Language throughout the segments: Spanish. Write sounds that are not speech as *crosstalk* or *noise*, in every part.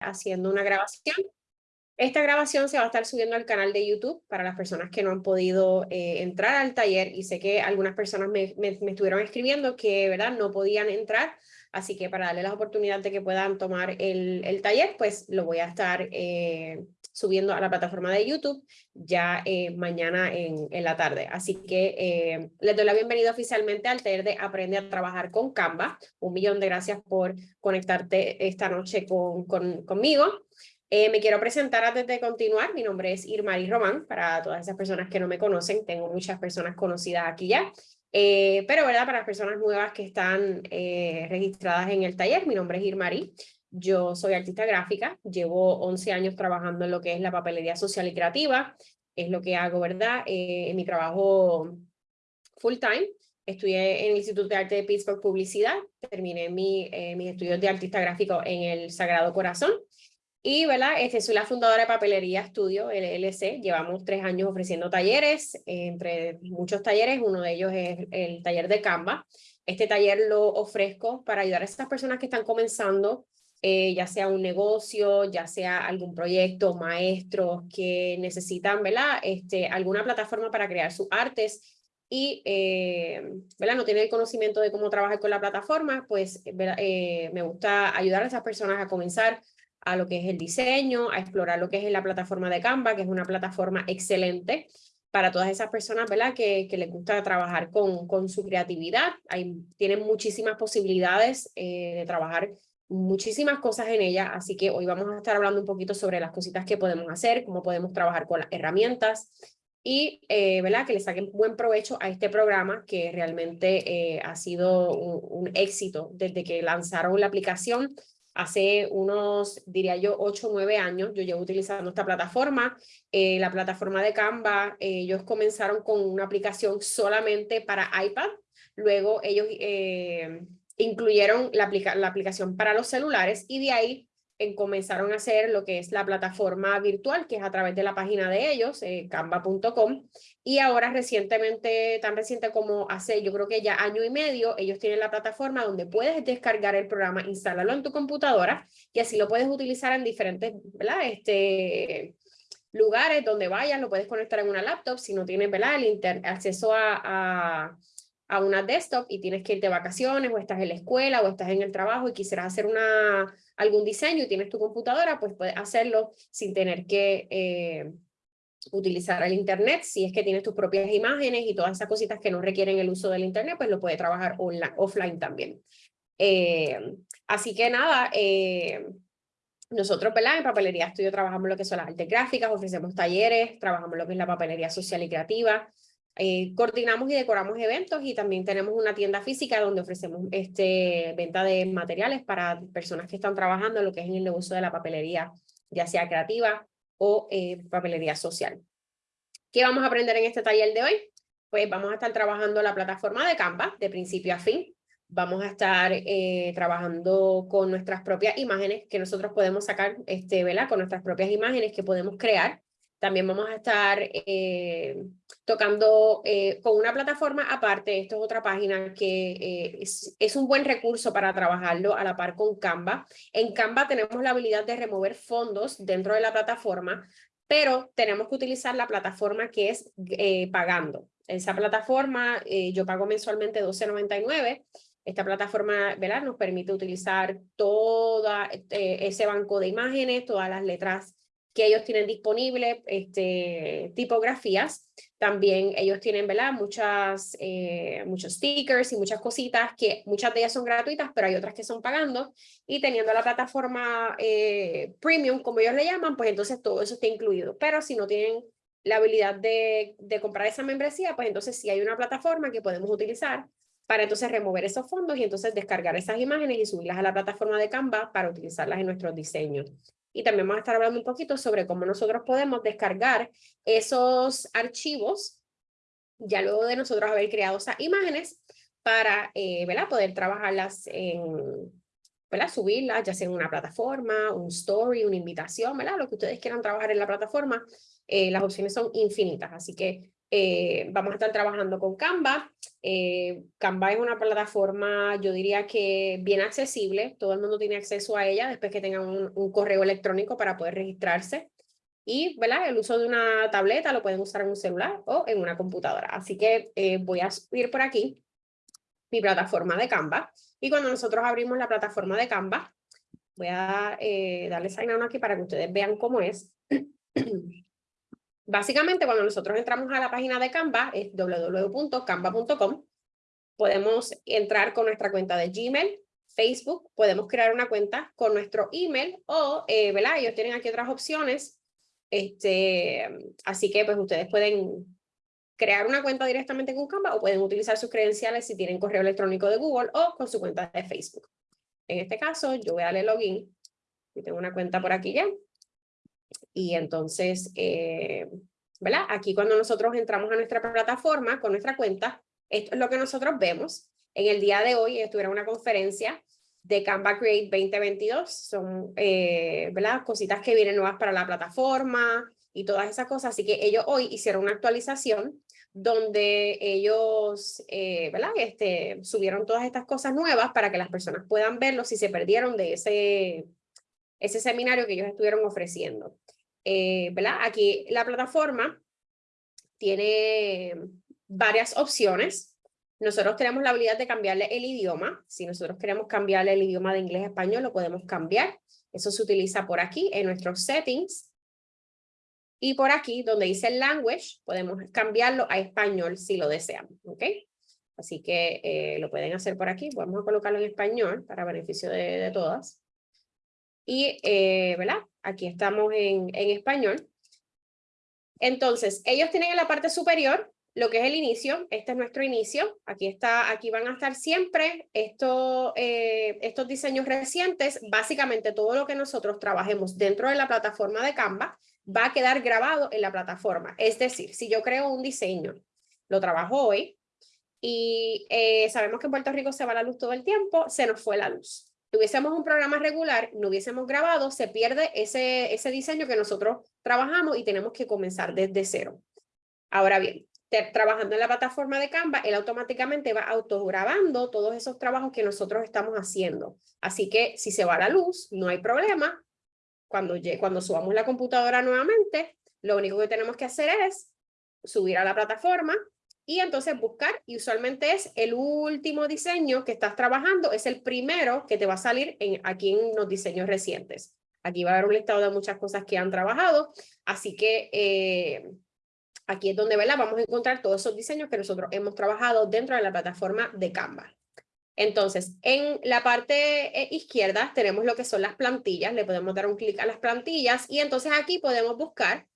haciendo una grabación. Esta grabación se va a estar subiendo al canal de YouTube para las personas que no han podido eh, entrar al taller y sé que algunas personas me, estuvieron escribiendo que ¿verdad? no podían entrar, así que para darle la oportunidad de que puedan tomar el, el taller, pues lo voy a estar eh, subiendo a la plataforma de YouTube ya eh, mañana en, la tarde. Así que eh, les doy la bienvenida oficialmente al taller de Aprende a Trabajar con Canva. Un millón de gracias por conectarte esta noche con, con conmigo. Eh, me quiero presentar antes de continuar. Mi nombre es Irmari Román. Para todas esas personas que no me conocen, tengo muchas personas conocidas aquí ya. Eh, pero, ¿verdad? Para las personas nuevas que están registradas en el taller, mi nombre es Irmari. Yo soy artista gráfica, llevo 11 años trabajando en lo que es la papelería social y creativa, es lo que hago, ¿verdad? Eh, en mi trabajo full time, estudié en el Instituto de Arte de Pittsburgh Publicidad, terminé mi, eh, mis estudios de artista gráfico en el Sagrado Corazón, y, ¿verdad? Este, soy la fundadora de Papelería Estudio, LLC. Llevamos tres años ofreciendo talleres, entre muchos talleres. Uno de ellos es el taller de Canva. Este taller lo ofrezco para ayudar a esas personas que están comenzando eh, ya sea un negocio, ya sea algún proyecto, maestros que necesitan, ¿verdad? Este, alguna plataforma para crear sus artes y, eh, ¿verdad? No tienen el conocimiento de cómo trabajar con la plataforma, pues eh, me gusta ayudar a esas personas a comenzar a lo que es el diseño, a explorar lo que es la plataforma de Canva, que es una plataforma excelente para todas esas personas ¿verdad? Que, que les gusta trabajar con, con su creatividad. Hay, tienen muchísimas posibilidades de trabajar muchísimas cosas en ella, así que hoy vamos a estar hablando un poquito sobre las cositas que podemos hacer, cómo podemos trabajar con las herramientas y eh, ¿verdad? que le saquen buen provecho a este programa que realmente eh, ha sido un, éxito desde que lanzaron la aplicación hace unos, diría yo, 8 o 9 años, yo llevo utilizando esta plataforma, eh, la plataforma de Canva, ellos comenzaron con una aplicación solamente para iPad, luego ellos incluyeron la, la aplicación para los celulares y de ahí en, comenzaron a hacer lo que es la plataforma virtual, que es a través de la página de ellos, eh, canva.com, y ahora recientemente, tan reciente como hace yo creo que ya año y medio, ellos tienen la plataforma donde puedes descargar el programa, instalarlo en tu computadora, y así lo puedes utilizar en diferentes. Este, lugares donde vayas, lo puedes conectar en una laptop, si no tienes, ¿verdad? El acceso a a una desktop y tienes que ir de vacaciones o estás en la escuela o estás en el trabajo y quisieras hacer una, algún diseño y tienes tu computadora, pues puedes hacerlo sin tener que eh, utilizar el internet. Si es que tienes tus propias imágenes y todas esas cositas que no requieren el uso del internet, pues lo puedes trabajar online, offline también. Eh, así que nada, eh, nosotros, ¿verdad? En Papelería Estudio trabajamos lo que son las artes gráficas, ofrecemos talleres, trabajamos lo que es la papelería social y creativa, eh, coordinamos y decoramos eventos y también tenemos una tienda física donde ofrecemos este, venta de materiales para personas que están trabajando en lo que es el negocio de la papelería, ya sea creativa o eh, papelería social. ¿Qué vamos a aprender en este taller de hoy? Pues vamos a estar trabajando la plataforma de Canva de principio a fin. Vamos a estar eh, trabajando con nuestras propias imágenes que nosotros podemos sacar, este, ¿verdad? Con nuestras propias imágenes que podemos crear también vamos a estar eh, tocando eh, con una plataforma aparte, esto es otra página que eh, es, un buen recurso para trabajarlo a la par con Canva. En Canva tenemos la habilidad de remover fondos dentro de la plataforma, pero tenemos que utilizar la plataforma que es pagando. Esa plataforma yo pago mensualmente $12.99. Esta plataforma ¿verdad? nos permite utilizar todo ese banco de imágenes, todas las letras que ellos tienen disponible este, tipografías. También ellos tienen ¿verdad? Muchas, eh, muchos stickers y muchas cositas que muchas de ellas son gratuitas, pero hay otras que son pagando. Y teniendo la plataforma eh, premium, como ellos le llaman, pues entonces todo eso está incluido. Pero si no tienen la habilidad de, de comprar esa membresía, pues entonces sí hay una plataforma que podemos utilizar para entonces remover esos fondos y entonces descargar esas imágenes y subirlas a la plataforma de Canva para utilizarlas en nuestros diseños y también vamos a estar hablando un poquito sobre cómo nosotros podemos descargar esos archivos ya luego de nosotros haber creado esas imágenes para eh, poder trabajarlas en, subirlas ya sea en una plataforma, un story, una invitación, ¿verdad? lo que ustedes quieran trabajar en la plataforma, eh, las opciones son infinitas, así que eh, vamos a estar trabajando con Canva. Eh, Canva es una plataforma, yo diría que bien accesible, todo el mundo tiene acceso a ella después que tengan un, correo electrónico para poder registrarse. Y ¿verdad? el uso de una tableta lo pueden usar en un celular o en una computadora. Así que eh, voy a subir por aquí mi plataforma de Canva. Y cuando nosotros abrimos la plataforma de Canva, voy a eh, darle sign on aquí para que ustedes vean cómo es. *clears throat* Básicamente, cuando nosotros entramos a la página de Canva, es www.canva.com, podemos entrar con nuestra cuenta de Gmail, Facebook, podemos crear una cuenta con nuestro email o, eh, ¿verdad? Ellos tienen aquí otras opciones, este, así que pues ustedes pueden crear una cuenta directamente con Canva o pueden utilizar sus credenciales si tienen correo electrónico de Google o con su cuenta de Facebook. En este caso, yo voy a darle login, y tengo una cuenta por aquí ya, y entonces, eh, ¿verdad? Aquí cuando nosotros entramos a nuestra plataforma con nuestra cuenta, esto es lo que nosotros vemos. En el día de hoy estuviera una conferencia de Canva Create 2022. Son, eh, ¿verdad? Cositas que vienen nuevas para la plataforma y todas esas cosas. Así que ellos hoy hicieron una actualización donde ellos, eh, ¿verdad? Este, subieron todas estas cosas nuevas para que las personas puedan verlo si se perdieron de ese, ese seminario que ellos estuvieron ofreciendo. Eh, ¿verdad? Aquí la plataforma tiene varias opciones. Nosotros tenemos la habilidad de cambiarle el idioma. Si nosotros queremos cambiarle el idioma de inglés a español, lo podemos cambiar. Eso se utiliza por aquí en nuestros settings. Y por aquí, donde dice language, podemos cambiarlo a español si lo desean. ¿ok? Así que eh, lo pueden hacer por aquí. Vamos a colocarlo en español para beneficio de todas. Y, eh, ¿verdad? Aquí estamos en, español. Entonces, ellos tienen en la parte superior lo que es el inicio, este es nuestro inicio, aquí, está, aquí van a estar siempre esto, eh, estos diseños recientes, básicamente todo lo que nosotros trabajemos dentro de la plataforma de Canva va a quedar grabado en la plataforma, es decir, si yo creo un diseño, lo trabajo hoy y eh, sabemos que en Puerto Rico se va la luz todo el tiempo, se nos fue la luz tuviésemos un programa regular, no hubiésemos grabado, se pierde ese, ese diseño que nosotros trabajamos y tenemos que comenzar desde cero. Ahora bien, trabajando en la plataforma de Canva, él automáticamente va autograbando todos esos trabajos que nosotros estamos haciendo. Así que si se va la luz, no hay problema. Cuando, cuando subamos la computadora nuevamente, lo único que tenemos que hacer es subir a la plataforma, y entonces buscar, y usualmente es el último diseño que estás trabajando, es el primero que te va a salir en, aquí en los diseños recientes. Aquí va a haber un listado de muchas cosas que han trabajado, así que eh, aquí es donde ¿verdad? vamos a encontrar todos esos diseños que nosotros hemos trabajado dentro de la plataforma de Canva. Entonces, en la parte eh, izquierda tenemos lo que son las plantillas, le podemos dar un clic a las plantillas y entonces aquí podemos buscar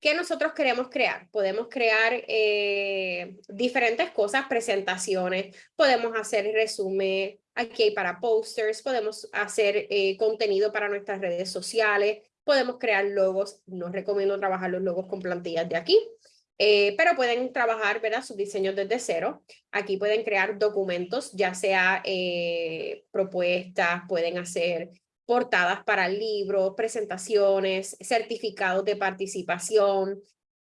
¿Qué nosotros queremos crear? Podemos crear eh, diferentes cosas, presentaciones, podemos hacer resumen, aquí hay para posters, podemos hacer eh, contenido para nuestras redes sociales, podemos crear logos, no recomiendo trabajar los logos con plantillas de aquí, eh, pero pueden trabajar ¿verdad? sus diseños desde cero. Aquí pueden crear documentos, ya sea propuestas, pueden hacer portadas para libros, presentaciones, certificados de participación,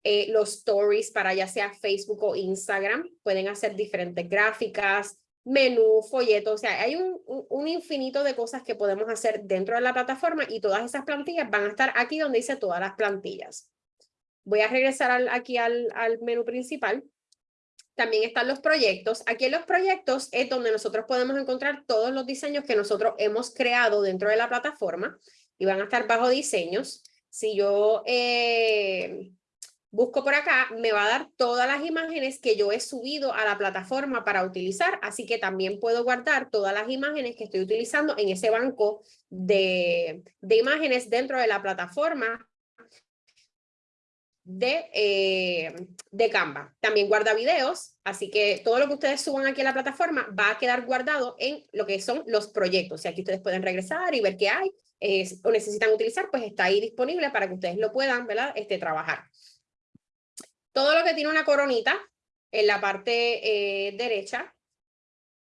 eh, los stories para ya sea Facebook o Instagram, pueden hacer diferentes gráficas, menú, folletos, o sea, hay un, un, infinito de cosas que podemos hacer dentro de la plataforma y todas esas plantillas van a estar aquí donde dice todas las plantillas. Voy a regresar aquí al, al menú principal también están los proyectos. Aquí en los proyectos es donde nosotros podemos encontrar todos los diseños que nosotros hemos creado dentro de la plataforma y van a estar bajo diseños. Si yo eh, busco por acá, me va a dar todas las imágenes que yo he subido a la plataforma para utilizar, así que también puedo guardar todas las imágenes que estoy utilizando en ese banco de, de imágenes dentro de la plataforma de, eh, de Canva. También guarda videos, así que todo lo que ustedes suban aquí a la plataforma va a quedar guardado en lo que son los proyectos. Y aquí ustedes pueden regresar y ver qué hay o necesitan utilizar, pues está ahí disponible para que ustedes lo puedan ¿verdad? Este, trabajar. Todo lo que tiene una coronita en la parte eh, derecha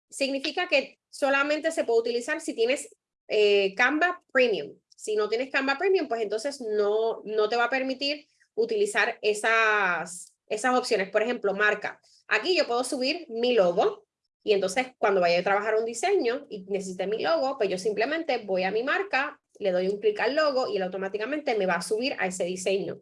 significa que solamente se puede utilizar si tienes eh, Canva Premium. Si no tienes Canva Premium, pues entonces no, no te va a permitir utilizar esas, esas opciones. Por ejemplo, marca. Aquí yo puedo subir mi logo y entonces cuando vaya a trabajar un diseño y necesite mi logo, pues yo simplemente voy a mi marca, le doy un clic al logo y él automáticamente me va a subir a ese diseño.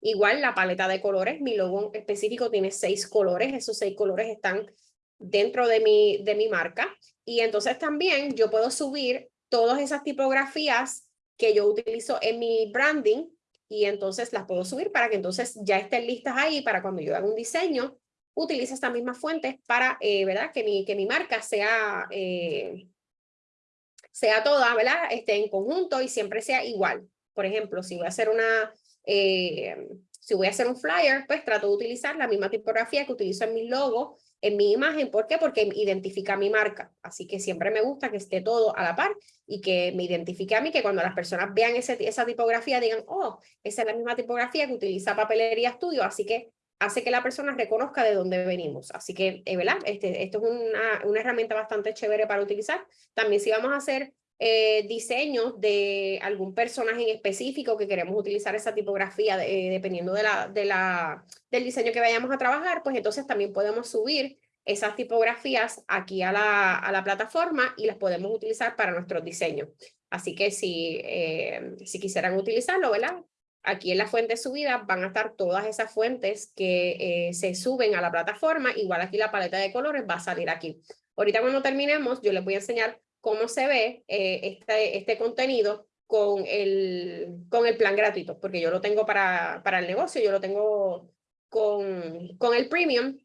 Igual la paleta de colores, mi logo específico tiene seis colores, esos seis colores están dentro de mi, de mi marca. Y entonces también yo puedo subir todas esas tipografías que yo utilizo en mi branding y entonces las puedo subir para que entonces ya estén listas ahí para cuando yo haga un diseño, utilice estas mismas fuentes para, eh, ¿verdad? Que mi, que mi marca sea, eh, sea toda, ¿verdad? Esté en conjunto y siempre sea igual. Por ejemplo, si voy a hacer una, eh, si voy a hacer un flyer, pues trato de utilizar la misma tipografía que utilizo en mi logo en mi imagen. ¿Por qué? Porque identifica mi marca. Así que siempre me gusta que esté todo a la par y que me identifique a mí, que cuando las personas vean ese, esa tipografía digan, oh, esa es la misma tipografía que utiliza Papelería Estudio, así que hace que la persona reconozca de dónde venimos. Así que, eh, ¿verdad? Este, esto es una, una herramienta bastante chévere para utilizar. También si vamos a hacer eh, diseños de algún personaje en específico que queremos utilizar esa tipografía eh, dependiendo de la, de la, del diseño que vayamos a trabajar, pues entonces también podemos subir esas tipografías aquí a la, a la plataforma y las podemos utilizar para nuestros diseños. Así que si, eh, si quisieran utilizarlo, ¿verdad? Aquí en la fuente subida van a estar todas esas fuentes que se suben a la plataforma. Igual aquí la paleta de colores va a salir aquí. Ahorita cuando terminemos, yo les voy a enseñar cómo se ve eh, este, este contenido con el, con el plan gratuito, porque yo lo tengo para, para el negocio, yo lo tengo con, con el premium,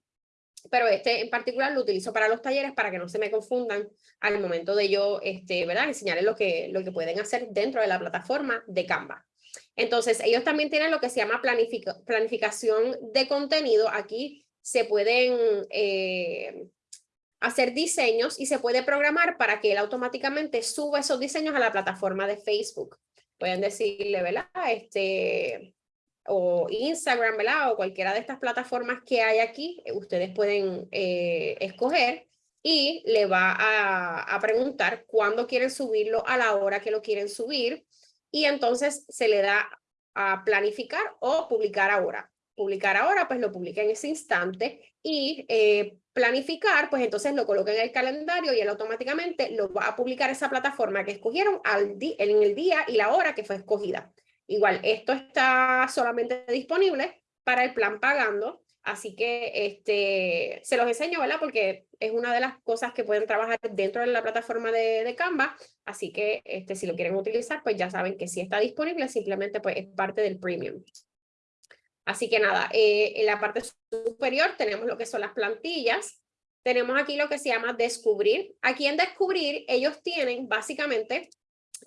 pero este en particular lo utilizo para los talleres para que no se me confundan al momento de yo este, ¿verdad? enseñarles lo que, lo que pueden hacer dentro de la plataforma de Canva. Entonces, ellos también tienen lo que se llama planificación de contenido. Aquí se pueden eh, hacer diseños y se puede programar para que él automáticamente suba esos diseños a la plataforma de Facebook. Pueden decirle, ¿verdad? Este, o Instagram, ¿verdad? O cualquiera de estas plataformas que hay aquí, eh, ustedes pueden eh, escoger y le va a, a preguntar cuándo quieren subirlo, a la hora que lo quieren subir, y entonces se le da a planificar o publicar ahora. Publicar ahora, pues lo publica en ese instante y eh, planificar, pues entonces lo coloca en el calendario y él automáticamente lo va a publicar esa plataforma que escogieron al en el día y la hora que fue escogida. Igual, esto está solamente disponible para el plan pagando, así que este, se los enseño, ¿verdad? Porque es una de las cosas que pueden trabajar dentro de la plataforma de, de Canva, así que este, si lo quieren utilizar, pues ya saben que si está disponible, simplemente pues es parte del premium. Así que nada, eh, en la parte superior tenemos lo que son las plantillas. Tenemos aquí lo que se llama descubrir. Aquí en descubrir ellos tienen básicamente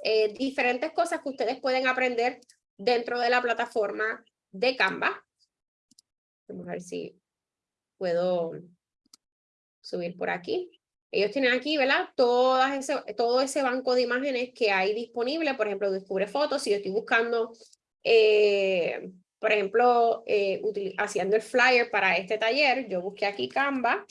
eh, diferentes cosas que ustedes pueden aprender dentro de la plataforma de Canva. Vamos a ver si puedo subir por aquí. Ellos tienen aquí, ¿verdad? Todo ese banco de imágenes que hay disponible. Por ejemplo, descubre fotos. Si yo estoy buscando eh, por ejemplo, eh, haciendo el flyer para este taller, yo busqué aquí Canva.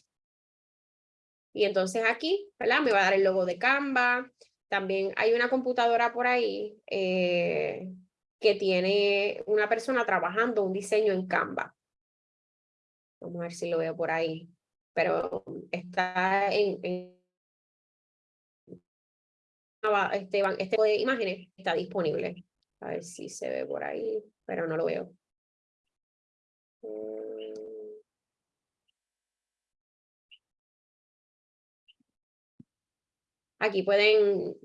Y entonces aquí, ¿verdad? Me va a dar el logo de Canva. También hay una computadora por ahí eh, que tiene una persona trabajando un diseño en Canva. Vamos a ver si lo veo por ahí. Pero está en, este, este de imágenes está disponible. A ver si se ve por ahí, pero no lo veo. Aquí pueden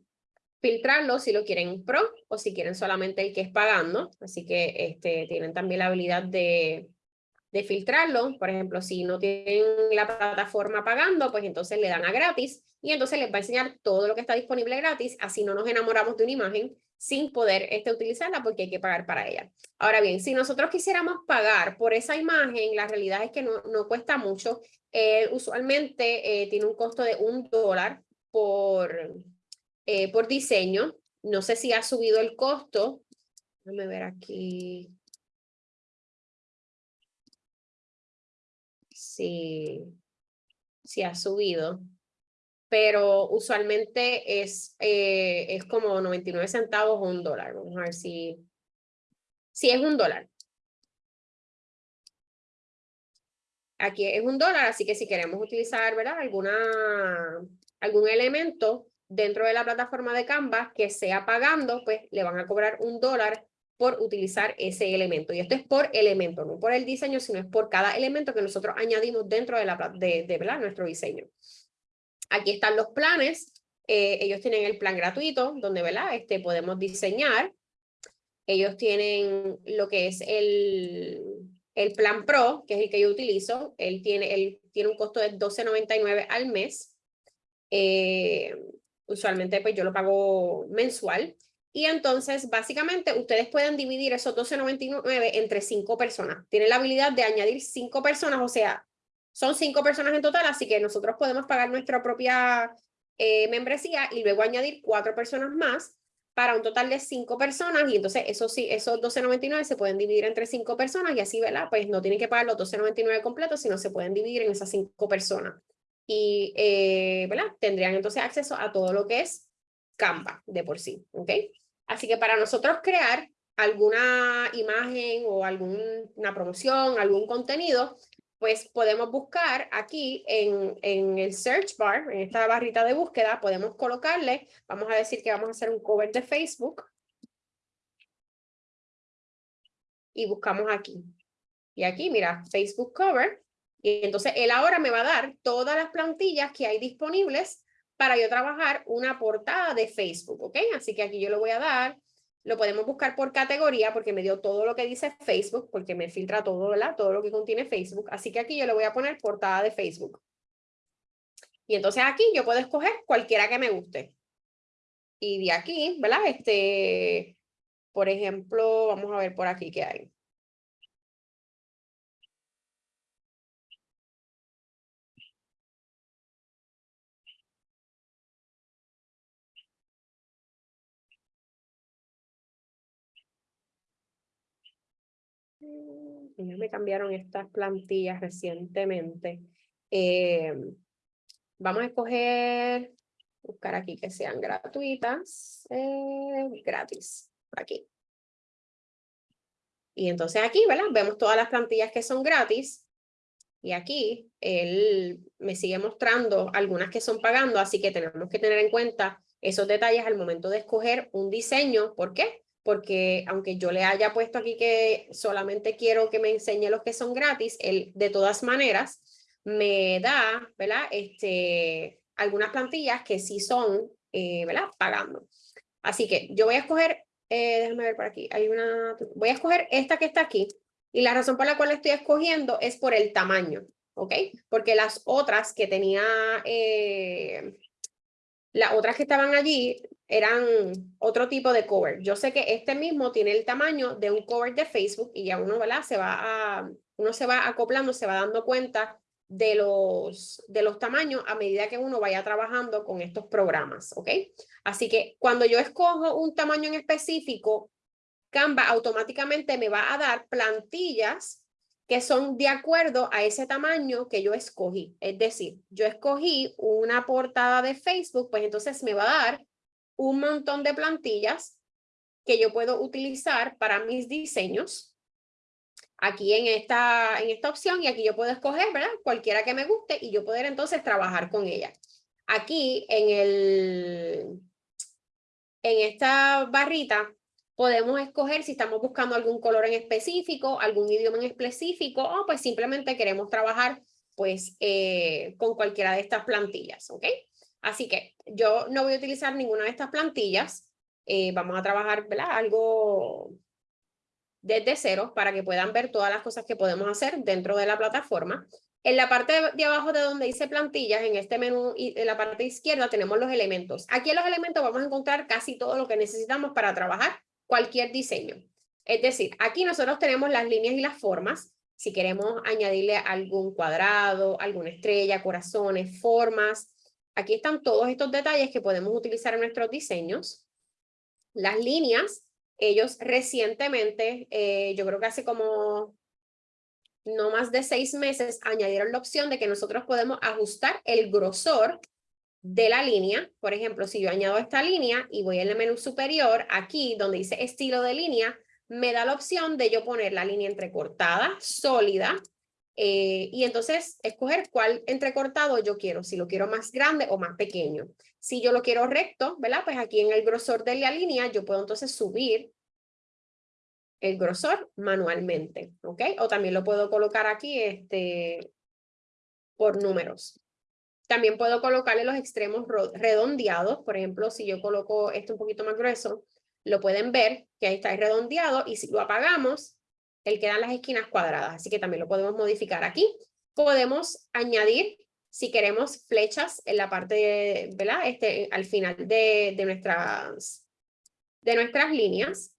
filtrarlo si lo quieren pro o si quieren solamente el que es pagando. Así que este, tienen también la habilidad de, de filtrarlo. Por ejemplo, si no tienen la plataforma pagando, pues entonces le dan a gratis y entonces les va a enseñar todo lo que está disponible gratis. Así no nos enamoramos de una imagen sin poder este, utilizarla porque hay que pagar para ella. Ahora bien, si nosotros quisiéramos pagar por esa imagen, la realidad es que no, no cuesta mucho. Eh, usualmente eh, tiene un costo de un dólar por, eh, por diseño. No sé si ha subido el costo. Déjame ver aquí. Si, ha subido pero usualmente es, eh, es como 99 centavos o un dólar. Vamos a ver si, si es un dólar. Aquí es un dólar, así que si queremos utilizar, ¿verdad? Alguna, algún elemento dentro de la plataforma de Canva que sea pagando, pues le van a cobrar un dólar por utilizar ese elemento. Y esto es por elemento, no por el diseño, sino es por cada elemento que nosotros añadimos dentro de, la, de, de nuestro diseño. Aquí están los planes. Eh, ellos tienen el plan gratuito, donde ¿verdad? Este, podemos diseñar. Ellos tienen lo que es el, el plan Pro, que es el que yo utilizo. Él tiene, él tiene un costo de $12.99 al mes. Eh, usualmente pues yo lo pago mensual. Y entonces, básicamente, ustedes pueden dividir esos 12.99 entre cinco personas. Tienen la habilidad de añadir cinco personas, o sea, son cinco personas en total, así que nosotros podemos pagar nuestra propia eh, membresía y luego añadir cuatro personas más para un total de cinco personas. Y entonces, eso sí, esos 12.99 se pueden dividir entre cinco personas y así, ¿verdad? Pues no tienen que pagar los 12.99 completos, sino se pueden dividir en esas cinco personas. Y, eh, ¿verdad? Tendrían entonces acceso a todo lo que es Canva de por sí, ¿ok? Así que para nosotros crear alguna imagen o alguna promoción, algún contenido, pues podemos buscar aquí en, en el search bar, en esta barrita de búsqueda, podemos colocarle, vamos a decir que vamos a hacer un cover de Facebook. Y buscamos aquí. Y aquí, mira, Facebook cover. Y entonces él ahora me va a dar todas las plantillas que hay disponibles para yo trabajar una portada de Facebook, ¿ok? Así que aquí yo lo voy a dar, lo podemos buscar por categoría porque me dio todo lo que dice Facebook, porque me filtra todo, ¿verdad? Todo lo que contiene Facebook. Así que aquí yo le voy a poner portada de Facebook. Y entonces aquí yo puedo escoger cualquiera que me guste. Y de aquí, ¿verdad? Este, por ejemplo, vamos a ver por aquí qué hay. Ellos me cambiaron estas plantillas recientemente. Eh, vamos a escoger, buscar aquí que sean gratuitas, eh, gratis, aquí. Y entonces aquí, ¿verdad? Vemos todas las plantillas que son gratis. Y aquí él me sigue mostrando algunas que son pagando, así que tenemos que tener en cuenta esos detalles al momento de escoger un diseño. ¿Por qué? Porque aunque yo le haya puesto aquí que solamente quiero que me enseñe los que son gratis, él de todas maneras me da, ¿verdad? Este, algunas plantillas que sí son, eh, ¿verdad? Pagando. Así que yo voy a escoger, eh, déjame ver por aquí, hay una, voy a escoger esta que está aquí y la razón por la cual estoy escogiendo es por el tamaño, ¿ok? Porque las otras que tenía, eh, las otras que estaban allí eran otro tipo de cover. Yo sé que este mismo tiene el tamaño de un cover de Facebook y ya uno, ¿verdad? Se va a, uno se va acoplando, se va dando cuenta de los, de los tamaños a medida que uno vaya trabajando con estos programas, ¿ok? Así que cuando yo escojo un tamaño en específico, Canva automáticamente me va a dar plantillas que son de acuerdo a ese tamaño que yo escogí. Es decir, yo escogí una portada de Facebook, pues entonces me va a dar un montón de plantillas que yo puedo utilizar para mis diseños. Aquí en esta, en esta opción y aquí yo puedo escoger. Cualquiera que me guste y yo poder entonces trabajar con ella. Aquí en el, en esta barrita podemos escoger si estamos buscando algún color en específico, algún idioma en específico o pues simplemente queremos trabajar pues eh, con cualquiera de estas plantillas, ¿ok? Así que yo no voy a utilizar ninguna de estas plantillas. Eh, vamos a trabajar ¿verdad? algo desde cero para que puedan ver todas las cosas que podemos hacer dentro de la plataforma. En la parte de abajo de donde dice plantillas, en este menú, y en la parte izquierda tenemos los elementos. Aquí en los elementos vamos a encontrar casi todo lo que necesitamos para trabajar cualquier diseño. Es decir, aquí nosotros tenemos las líneas y las formas. Si queremos añadirle algún cuadrado, alguna estrella, corazones, formas, Aquí están todos estos detalles que podemos utilizar en nuestros diseños. Las líneas, ellos recientemente, eh, yo creo que hace como no más de seis meses, añadieron la opción de que nosotros podemos ajustar el grosor de la línea. Por ejemplo, si yo añado esta línea y voy en el menú superior, aquí donde dice estilo de línea, me da la opción de yo poner la línea entrecortada, sólida, Eh, y entonces escoger cuál entrecortado yo quiero, si lo quiero más grande o más pequeño. Si yo lo quiero recto, ¿verdad? Pues aquí en el grosor de la línea yo puedo entonces subir el grosor manualmente, ¿ok? O también lo puedo colocar aquí este, por números. También puedo colocarle los extremos redondeados. Por ejemplo, si yo coloco esto un poquito más grueso, lo pueden ver que ahí está redondeado y si lo apagamos, él queda en las esquinas cuadradas. Así que también lo podemos modificar aquí. Podemos añadir, si queremos, flechas en la parte, ¿verdad? Este, al final de, de, nuestras, de nuestras líneas.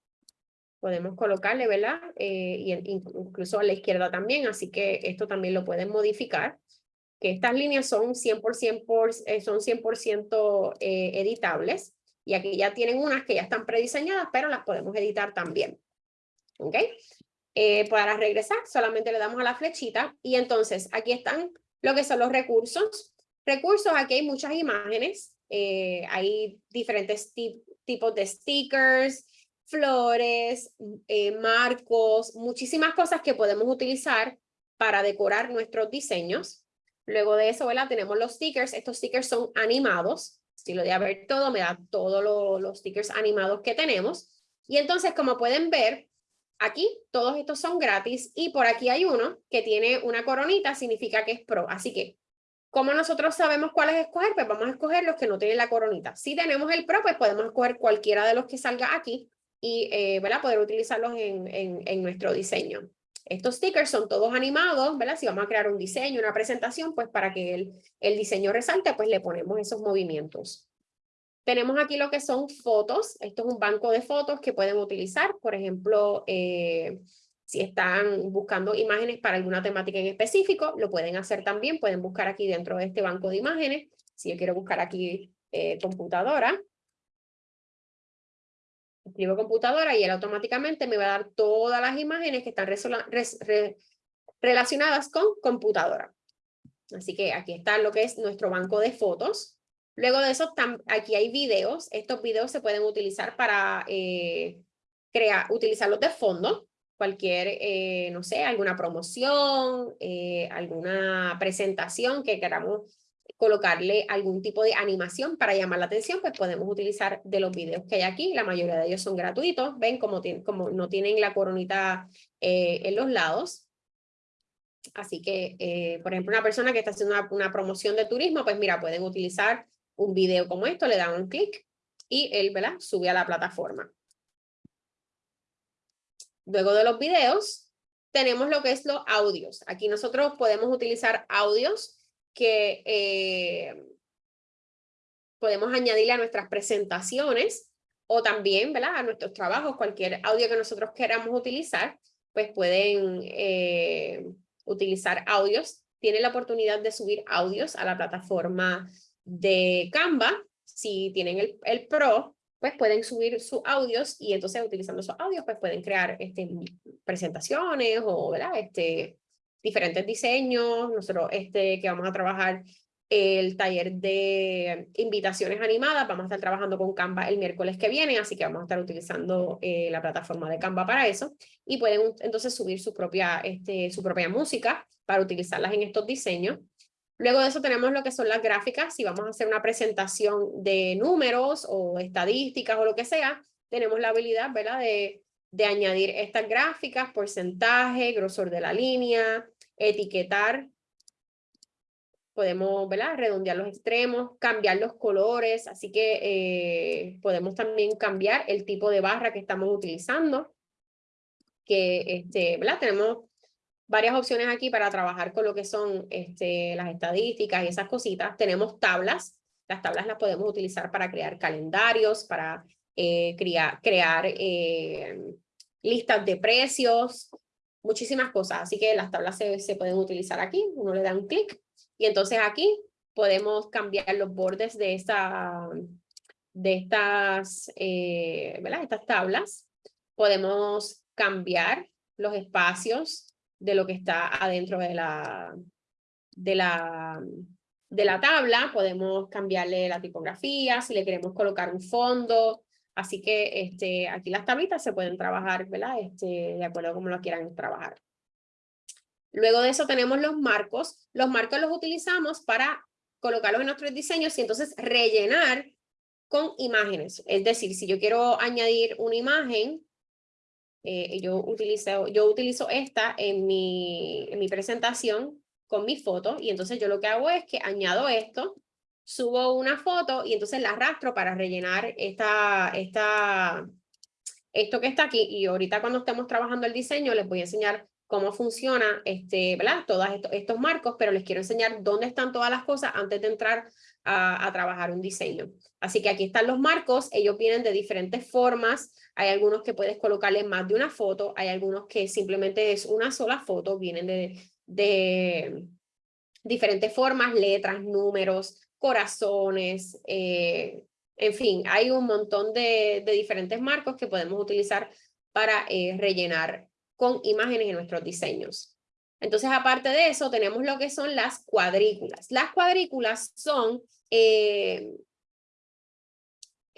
Podemos colocarle, ¿verdad? Eh, y incluso a la izquierda también, así que esto también lo pueden modificar que estas líneas son 100%, por, eh, son 100 eh, editables y aquí ya tienen unas que ya están prediseñadas, pero las podemos editar también. ¿Ok? Eh, para regresar, solamente le damos a la flechita y entonces aquí están lo que son los recursos. Recursos, aquí hay muchas imágenes, hay diferentes tipos de stickers, flores, marcos, muchísimas cosas que podemos utilizar para decorar nuestros diseños. Luego de eso, ¿verdad? Tenemos los stickers. Estos stickers son animados. Si lo de ver todo, me da todos los stickers animados que tenemos. Y entonces, como pueden ver, aquí todos estos son gratis y por aquí hay uno que tiene una coronita, significa que es pro. Así que, como nosotros sabemos cuáles escoger, pues vamos a escoger los que no tienen la coronita. Si tenemos el pro, pues podemos escoger cualquiera de los que salga aquí y eh, ¿verdad? poder utilizarlos en, en, en nuestro diseño. Estos stickers son todos animados, ¿verdad? Si vamos a crear un diseño, una presentación, pues para que el, el diseño resalte, pues le ponemos esos movimientos. Tenemos aquí lo que son fotos. Esto es un banco de fotos que pueden utilizar. Por ejemplo, eh, si están buscando imágenes para alguna temática en específico, lo pueden hacer también. Pueden buscar aquí dentro de este banco de imágenes. Si yo quiero buscar aquí eh, computadora, escribo computadora y él automáticamente me va a dar todas las imágenes que están relacionadas con computadora. Así que aquí está lo que es nuestro banco de fotos. Luego de eso, aquí hay videos. Estos videos se pueden utilizar para eh, crear, utilizarlos de fondo. Cualquier, eh, no sé, alguna promoción, eh, alguna presentación que queramos colocarle algún tipo de animación para llamar la atención, pues podemos utilizar de los videos que hay aquí. La mayoría de ellos son gratuitos. Ven como, como no tienen la coronita en los lados. Así que, por ejemplo, una persona que está haciendo una, promoción de turismo, pues mira, pueden utilizar un video como esto, le dan un clic y él, ¿verdad? Sube a la plataforma. Luego de los videos, tenemos lo que es los audios. Aquí nosotros podemos utilizar audios que eh, podemos añadirle a nuestras presentaciones o también ¿verdad? a nuestros trabajos, cualquier audio que nosotros queramos utilizar, pues pueden eh, utilizar audios. Tienen la oportunidad de subir audios a la plataforma de Canva. Si tienen el, el Pro, pues pueden subir sus audios y entonces utilizando esos audios pues pueden crear este, presentaciones o. Este, diferentes diseños, nosotros este, que vamos a trabajar el taller de invitaciones animadas, vamos a estar trabajando con Canva el miércoles que viene, así que vamos a estar utilizando eh, la plataforma de Canva para eso, y pueden entonces subir su propia, este, su propia música para utilizarlas en estos diseños. Luego de eso tenemos lo que son las gráficas, si vamos a hacer una presentación de números o estadísticas o lo que sea, tenemos la habilidad. De, de añadir estas gráficas, porcentaje, grosor de la línea, etiquetar, podemos ¿verdad? redondear los extremos, cambiar los colores, así que eh, podemos también cambiar el tipo de barra que estamos utilizando, que este, tenemos varias opciones aquí para trabajar con lo que son este, las estadísticas y esas cositas. Tenemos tablas, las tablas las podemos utilizar para crear calendarios, para eh, crear, eh, listas de precios, muchísimas cosas. Así que las tablas se, se pueden utilizar aquí, uno le da un clic y entonces aquí podemos cambiar los bordes de, esta, de estas, eh, estas tablas. Podemos cambiar los espacios de lo que está adentro de la, de la, de la tabla. Podemos cambiarle la tipografía, si le queremos colocar un fondo, Así que este, aquí las tablitas se pueden trabajar, ¿verdad? Este, de acuerdo a cómo lo quieran trabajar. Luego de eso tenemos los marcos. Los marcos los utilizamos para colocarlos en nuestros diseños y entonces rellenar con imágenes. Es decir, si yo quiero añadir una imagen, eh, yo, utilizo, yo utilizo esta en mi, en mi presentación con mi foto y entonces yo lo que hago es que añado esto, subo una foto y entonces la arrastro para rellenar esta, esta, esto que está aquí y ahorita cuando estemos trabajando el diseño les voy a enseñar cómo funciona este, ¿verdad? todos estos, estos marcos, pero les quiero enseñar dónde están todas las cosas antes de entrar a, trabajar un diseño. Así que aquí están los marcos, ellos vienen de diferentes formas, hay algunos que puedes colocarle más de una foto, hay algunos que simplemente es una sola foto, vienen de, diferentes formas, letras, números, corazones, eh, en fin, hay un montón de, de, diferentes marcos que podemos utilizar para eh, rellenar con imágenes en nuestros diseños. Entonces, aparte de eso, tenemos lo que son las cuadrículas. Las cuadrículas son, eh,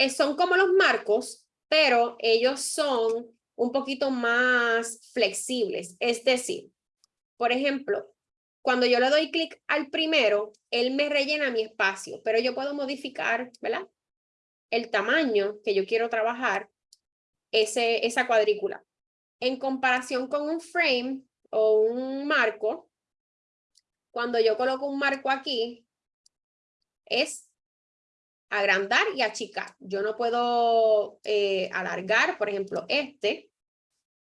son como los marcos, pero ellos son un poquito más flexibles. Es decir, por ejemplo, cuando yo le doy clic al primero, él me rellena mi espacio, pero yo puedo modificar, ¿verdad? El tamaño que yo quiero trabajar, ese, esa cuadrícula. En comparación con un frame o un marco, cuando yo coloco un marco aquí, es agrandar y achicar. Yo no puedo eh, alargar, por ejemplo, este,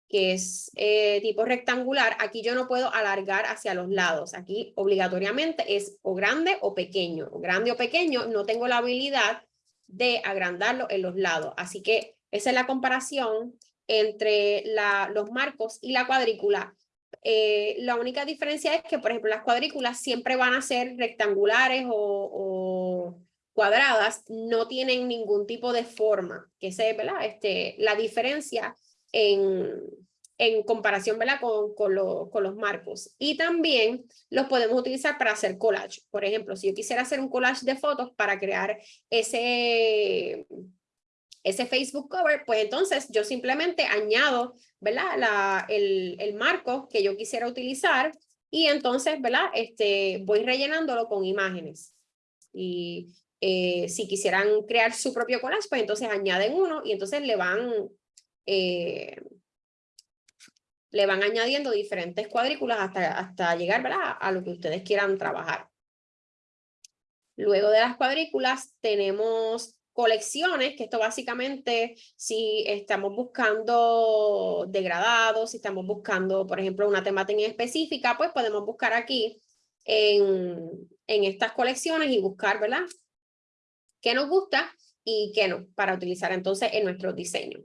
que es eh, tipo rectangular, aquí yo no puedo alargar hacia los lados. Aquí obligatoriamente es o grande o pequeño. O grande o pequeño, no tengo la habilidad de agrandarlo en los lados. Así que esa es la comparación entre la, los marcos y la cuadrícula. Eh, la única diferencia es que, por ejemplo, las cuadrículas siempre van a ser rectangulares o, cuadradas, no tienen ningún tipo de forma, que se, ¿verdad? Este, la diferencia en, en comparación ¿verdad? Con, con, con, los marcos. Y también los podemos utilizar para hacer collage. Por ejemplo, si yo quisiera hacer un collage de fotos para crear ese, ese Facebook cover, pues entonces yo simplemente añado ¿verdad? La, el, el marco que yo quisiera utilizar y entonces ¿verdad? Este, voy rellenándolo con imágenes. Y eh, si quisieran crear su propio collage, pues entonces añaden uno y entonces le van eh, le van añadiendo diferentes cuadrículas hasta, hasta llegar ¿verdad? a lo que ustedes quieran trabajar. Luego de las cuadrículas tenemos colecciones, que esto básicamente si estamos buscando degradados, si estamos buscando, por ejemplo, una temática específica, pues podemos buscar aquí en, en estas colecciones y buscar, ¿verdad? ¿Qué nos gusta y qué no para utilizar entonces en nuestro diseño.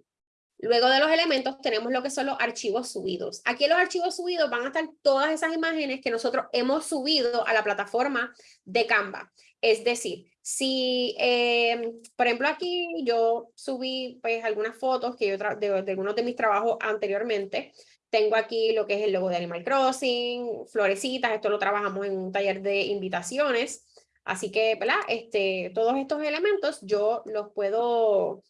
Luego de los elementos tenemos lo que son los archivos subidos. Aquí en los archivos subidos van a estar todas esas imágenes que nosotros hemos subido a la plataforma de Canva. Es decir, si, eh, por ejemplo, aquí yo subí pues algunas fotos que yo de, de algunos de mis trabajos anteriormente. Tengo aquí lo que es el logo de Animal Crossing, florecitas, esto lo trabajamos en un taller de invitaciones. Así que, ¿verdad? Este, todos estos elementos yo los puedo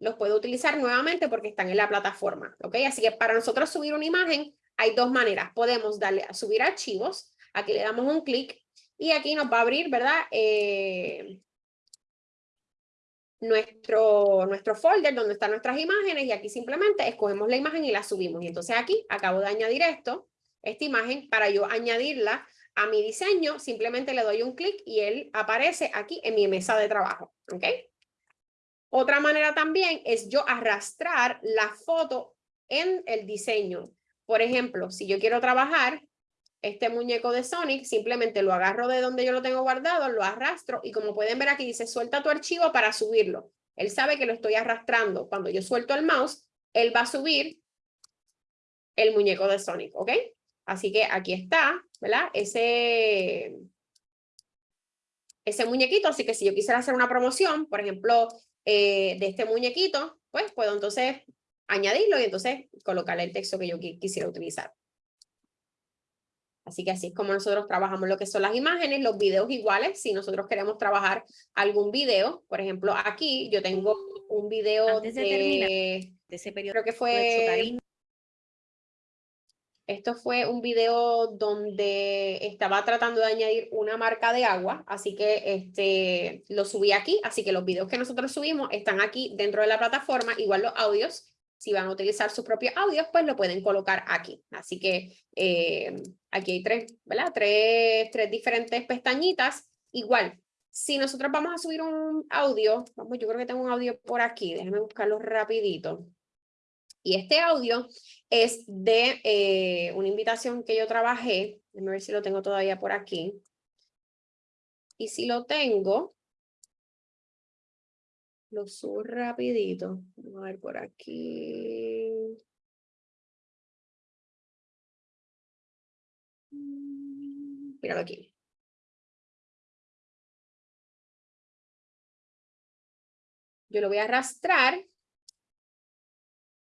los puedo utilizar nuevamente porque están en la plataforma, ¿ok? Así que para nosotros subir una imagen hay dos maneras. Podemos darle a subir archivos, aquí le damos un clic y aquí nos va a abrir, ¿verdad? Eh, nuestro, nuestro folder donde están nuestras imágenes y aquí simplemente escogemos la imagen y la subimos. Y entonces aquí acabo de añadir esto, esta imagen, para yo añadirla a mi diseño, simplemente le doy un clic y él aparece aquí en mi mesa de trabajo, ¿ok? Otra manera también es yo arrastrar la foto en el diseño. Por ejemplo, si yo quiero trabajar este muñeco de Sonic, simplemente lo agarro de donde yo lo tengo guardado, lo arrastro y como pueden ver aquí dice suelta tu archivo para subirlo. Él sabe que lo estoy arrastrando. Cuando yo suelto el mouse, él va a subir el muñeco de Sonic, ¿ok? Así que aquí está, ¿verdad? Ese, ese muñequito, así que si yo quisiera hacer una promoción, por ejemplo, eh, de este muñequito, pues puedo entonces añadirlo y entonces colocarle el texto que yo quisiera utilizar. Así que así es como nosotros trabajamos lo que son las imágenes, los videos iguales, si nosotros queremos trabajar algún video, por ejemplo, aquí yo tengo un video de, de, ese periodo creo que fue Esto fue un video donde estaba tratando de añadir una marca de agua, así que este, lo subí aquí, así que los videos que nosotros subimos están aquí dentro de la plataforma, igual los audios, si van a utilizar sus propios audios, pues lo pueden colocar aquí. Así que eh, aquí hay tres, ¿verdad? Tres, tres diferentes pestañitas. Igual, si nosotros vamos a subir un audio, vamos, yo creo que tengo un audio por aquí, déjenme buscarlo rapidito. Y este audio es de eh, una invitación que yo trabajé. Déjame ver si lo tengo todavía por aquí. Y si lo tengo, lo subo rapidito. Vamos a ver por aquí. Míralo aquí. Yo lo voy a arrastrar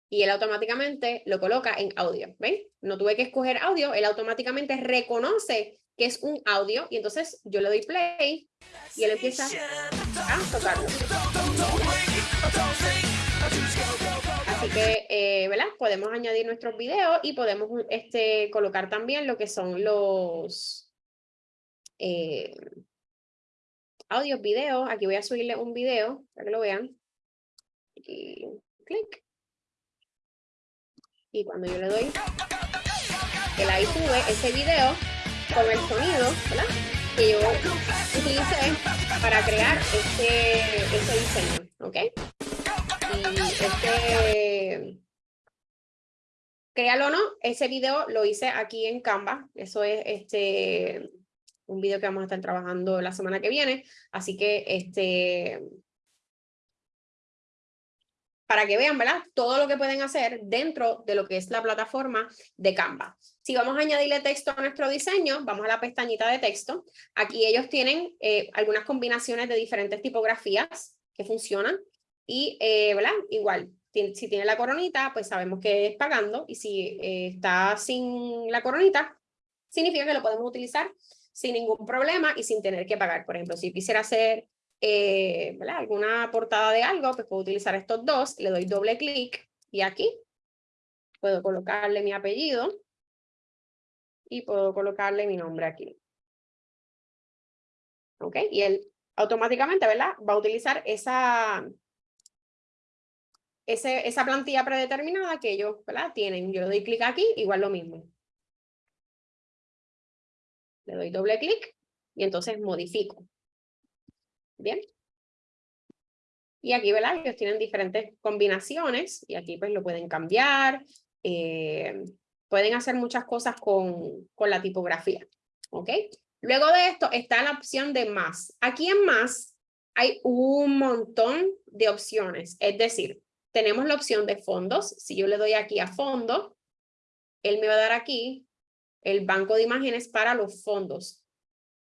y él automáticamente lo coloca en audio, ¿ven? No tuve que escoger audio, él automáticamente reconoce que es un audio y entonces yo le doy play y él empieza a tocarlo. Así que, eh, ¿verdad? Podemos añadir nuestros videos y podemos este, colocar también lo que son los eh, audios, videos. Aquí voy a subirle un video para que lo vean. Y clic. Y cuando yo le doy, él ahí sube ese video con el sonido, ¿verdad? Que yo utilicé para crear este, este diseño, ¿ok? Y este, créalo o no, ese video lo hice aquí en Canva, eso es este, un video que vamos a estar trabajando la semana que viene, así que este, para que vean, ¿verdad? Todo lo que pueden hacer dentro de lo que es la plataforma de Canva. Si vamos a añadirle texto a nuestro diseño, vamos a la pestañita de texto. Aquí ellos tienen eh, algunas combinaciones de diferentes tipografías que funcionan. Y, eh, ¿verdad? Igual, si tiene la coronita, pues sabemos que es pagando. Y si eh, está sin la coronita, significa que lo podemos utilizar sin ningún problema y sin tener que pagar. Por ejemplo, si quisiera hacer eh, alguna portada de algo, pues puedo utilizar estos dos, le doy doble clic y aquí puedo colocarle mi apellido y puedo colocarle mi nombre aquí. ¿Ok? Y él automáticamente, ¿verdad? Va a utilizar esa, esa plantilla predeterminada que ellos, ¿verdad? Tienen. Yo le doy clic aquí, igual lo mismo. Le doy doble clic y entonces modifico. Bien. Y aquí, ¿verdad? Ellos tienen diferentes combinaciones y aquí pues lo pueden cambiar. Eh, pueden hacer muchas cosas con, con la tipografía. ¿Ok? Luego de esto está la opción de más. Aquí en más hay un montón de opciones. Es decir, tenemos la opción de fondos. Si yo le doy aquí a fondo, él me va a dar aquí el banco de imágenes para los fondos.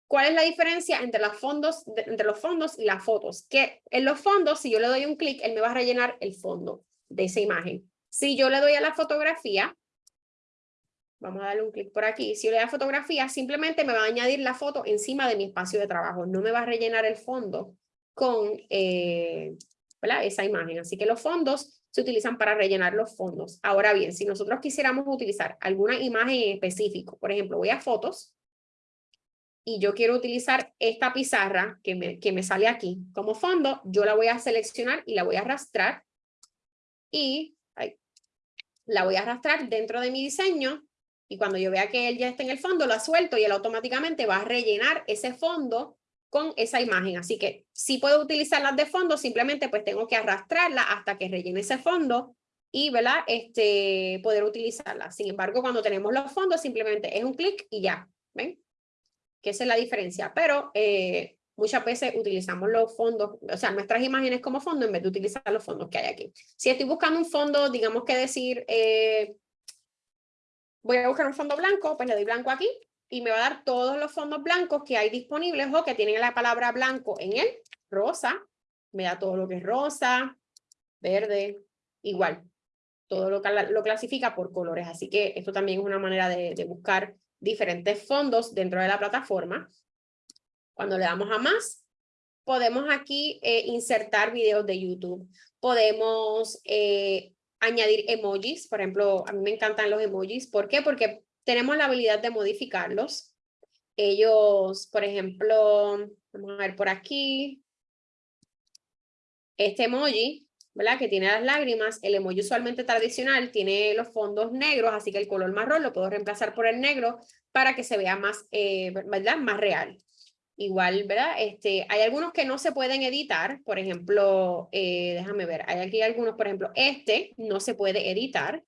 ¿Cuál es la diferencia entre, los fondos, y las fotos? Que en los fondos, si yo le doy un clic, él me va a rellenar el fondo de esa imagen. Si yo le doy a la fotografía, vamos a darle un clic por aquí, si yo le doy a fotografía, simplemente me va a añadir la foto encima de mi espacio de trabajo, no me va a rellenar el fondo con eh, esa imagen. Así que los fondos se utilizan para rellenar los fondos. Ahora bien, si nosotros quisiéramos utilizar alguna imagen en específico, por ejemplo, voy a fotos, y yo quiero utilizar esta pizarra que me, que me sale aquí como fondo, yo la voy a seleccionar y la voy a arrastrar y la voy a arrastrar dentro de mi diseño y cuando yo vea que él ya está en el fondo, la suelto y él automáticamente va a rellenar ese fondo con esa imagen. Así que si puedo utilizarlas de fondo, simplemente pues tengo que arrastrarla hasta que rellene ese fondo y ¿verdad? Este, poder utilizarla. Sin embargo, cuando tenemos los fondos, simplemente es un clic y ya. ¿Ven? Que esa es la diferencia, pero eh, muchas veces utilizamos los fondos, o sea, nuestras imágenes como fondo en vez de utilizar los fondos que hay aquí. Si estoy buscando un fondo, digamos que decir, eh, voy a buscar un fondo blanco, pues le doy blanco aquí y me va a dar todos los fondos blancos que hay disponibles o que tienen la palabra blanco en él, rosa, me da todo lo que es rosa, verde, igual. Todo lo, lo clasifica por colores, así que esto también es una manera de, de buscar diferentes fondos dentro de la plataforma. Cuando le damos a más, podemos aquí eh, insertar videos de YouTube. Podemos eh, añadir emojis, por ejemplo, a mí me encantan los emojis. ¿Por qué? Porque tenemos la habilidad de modificarlos. Ellos, por ejemplo, vamos a ver por aquí, este emoji, ¿verdad? Que tiene las lágrimas, el emoji usualmente tradicional tiene los fondos negros, así que el color marrón lo puedo reemplazar por el negro para que se vea más, eh, ¿verdad? Más real. Igual, ¿verdad? Este, hay algunos que no se pueden editar, por ejemplo, eh, déjame ver, hay aquí algunos, por ejemplo, este no se puede editar.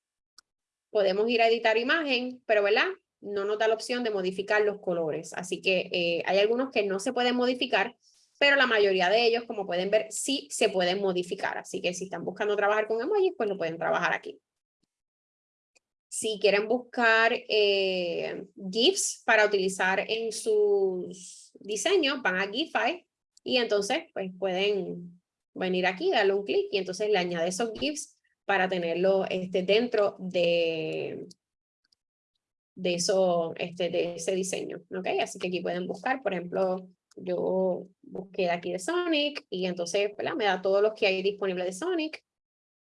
Podemos ir a editar imagen, pero ¿verdad? No nos da la opción de modificar los colores. Así que eh, hay algunos que no se pueden modificar, pero la mayoría de ellos, como pueden ver, sí se pueden modificar. Así que si están buscando trabajar con emojis, pues lo pueden trabajar aquí. Si quieren buscar eh, GIFs para utilizar en sus diseños, van a GIFI y entonces pues pueden venir aquí, darle un clic y entonces le añade esos GIFs para tenerlo este, dentro de, de, eso, este, de ese diseño. ¿okay? Así que aquí pueden buscar, por ejemplo, yo busqué aquí de Sonic y entonces me da todos los que hay disponibles de Sonic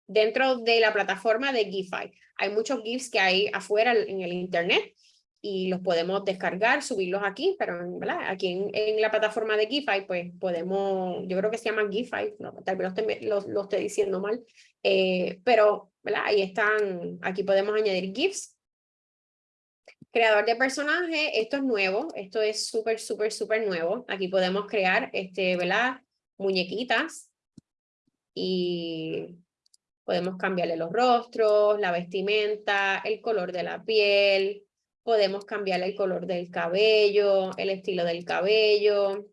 dentro de la plataforma de Gify. Hay muchos GIFs que hay afuera en el internet y los podemos descargar, subirlos aquí, pero ¿verdad? aquí en, la plataforma de Gify, pues podemos, yo creo que se llama Gify, no, tal vez lo esté, lo, esté diciendo mal, eh, pero ¿verdad? ahí están, aquí podemos añadir GIFs. Creador de personaje, esto es nuevo, esto es súper, súper, súper nuevo. Aquí podemos crear, este, ¿verdad? Muñequitas y Podemos cambiarle los rostros, la vestimenta, el color de la piel. Podemos cambiarle el color del cabello, el estilo del cabello.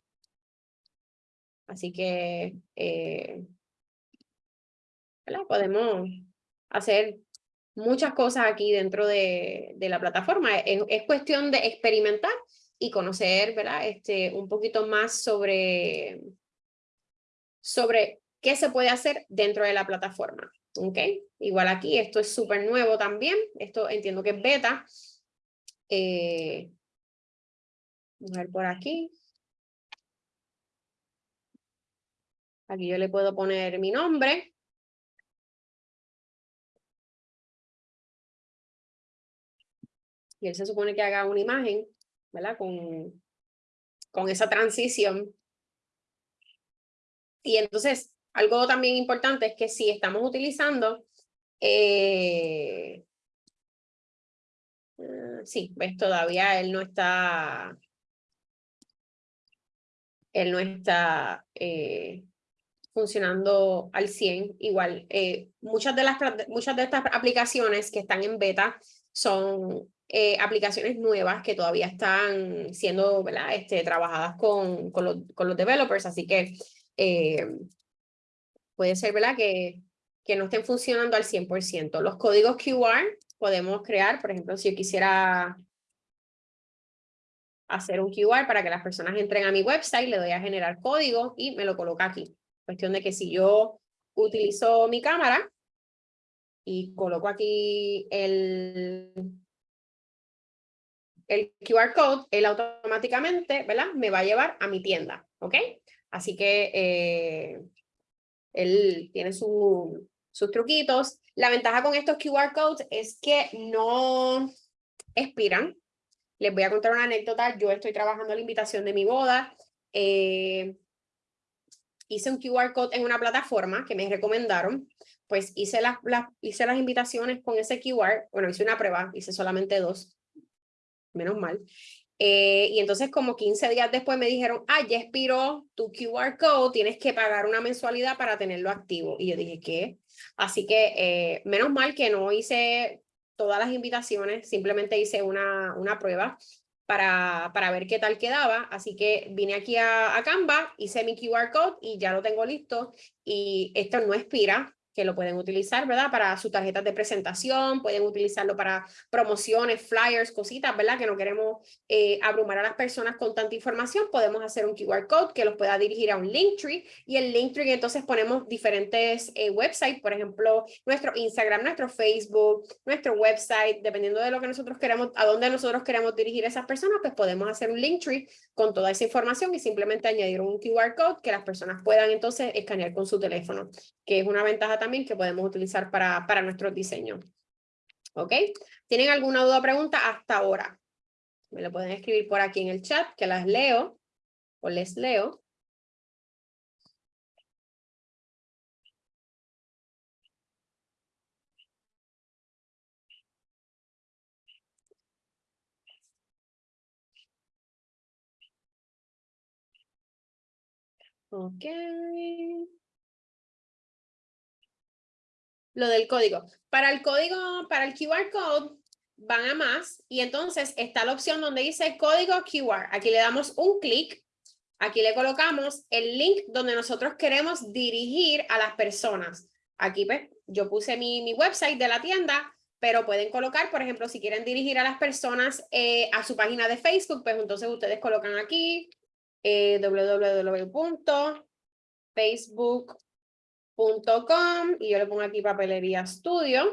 Así que eh, podemos hacer muchas cosas aquí dentro de, de la plataforma. Es, es, cuestión de experimentar y conocer ¿verdad? Este, un poquito más sobre, sobre qué se puede hacer dentro de la plataforma. ¿ok? Igual aquí, esto es súper nuevo también, esto entiendo que es beta. Eh, vamos a ver por aquí. Aquí yo le puedo poner mi nombre. Y él se supone que haga una imagen, ¿verdad? Con, con esa transición. Y entonces, algo también importante es que si estamos utilizando, eh, ah, sí, ves, todavía él no está, él no está eh, funcionando al 100. Igual, eh, muchas, de las, muchas de estas aplicaciones que están en beta son aplicaciones nuevas que todavía están siendo. Este, trabajadas con, con, los, developers, así que puede ser. Que, que no estén funcionando al 100%. Los códigos QR podemos crear, por ejemplo, si yo quisiera hacer un QR para que las personas entren a mi website, le doy a generar código y me lo coloca aquí. Cuestión de que si yo utilizo mi cámara y coloco aquí el, el QR code, él automáticamente, ¿verdad? Me va a llevar a mi tienda, ¿ok? Así que eh, él tiene sus truquitos. La ventaja con estos QR codes es que no expiran. Les voy a contar una anécdota. Yo estoy trabajando la invitación de mi boda. Eh, hice un QR code en una plataforma que me recomendaron. Pues hice las, hice las invitaciones con ese QR. Bueno, hice una prueba, hice solamente dos. Menos mal. Eh, y entonces como 15 días después me dijeron, ah, ya expiró tu QR code, tienes que pagar una mensualidad para tenerlo activo. Y yo dije, ¿qué? Así que eh, menos mal que no hice todas las invitaciones, simplemente hice una, una prueba para, para ver qué tal quedaba. Así que vine aquí a, a Canva, hice mi QR code y ya lo tengo listo. Y esto no expira, que lo pueden utilizar, ¿verdad? Para sus tarjetas de presentación, pueden utilizarlo para promociones, flyers, cositas, ¿verdad? Que no queremos eh, abrumar a las personas con tanta información, podemos hacer un QR code que los pueda dirigir a un Linktree y el Linktree entonces ponemos diferentes eh, websites, por ejemplo, nuestro Instagram, nuestro Facebook, nuestro website, dependiendo de lo que nosotros queremos, a dónde nosotros queremos dirigir a esas personas, pues podemos hacer un Linktree con toda esa información y simplemente añadir un QR code que las personas puedan entonces escanear con su teléfono, que es una ventaja también que podemos utilizar para, para nuestros diseños. ¿Ok? ¿Tienen alguna duda o pregunta hasta ahora? Me lo pueden escribir por aquí en el chat, que las leo o les leo. Ok. Lo del código. Para el código, para el QR code, van a más y entonces está la opción donde dice código QR. Aquí le damos un clic, aquí le colocamos el link donde nosotros queremos dirigir a las personas. Aquí pues yo puse mi, mi website de la tienda, pero pueden colocar, por ejemplo, si quieren dirigir a las personas eh, a su página de Facebook, pues entonces ustedes colocan aquí eh, www.facebook.com y yo le pongo aquí papelería estudio.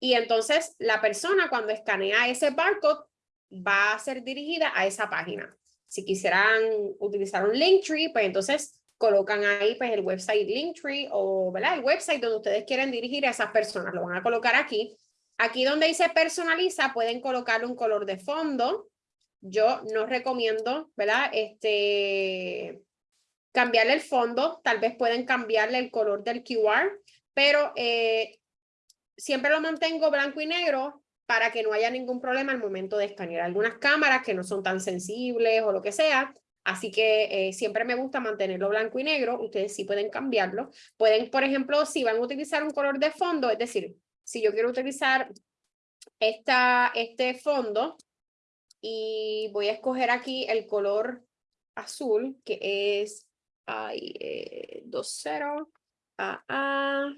Y entonces la persona cuando escanea ese barcode va a ser dirigida a esa página. Si quisieran utilizar un Linktree, pues entonces colocan ahí pues el website Linktree o el website donde ustedes quieren dirigir a esas personas. Lo van a colocar aquí. Aquí donde dice personaliza pueden colocar un color de fondo yo no recomiendo, ¿verdad? Este, cambiarle el fondo, tal vez pueden cambiarle el color del QR, pero eh, siempre lo mantengo blanco y negro para que no haya ningún problema al momento de escanear. Algunas cámaras que no son tan sensibles o lo que sea, así que eh, siempre me gusta mantenerlo blanco y negro, ustedes sí pueden cambiarlo. Pueden, por ejemplo, si van a utilizar un color de fondo, es decir, si yo quiero utilizar esta, este fondo, y voy a escoger aquí el color azul, que es ay, eh, 20 AA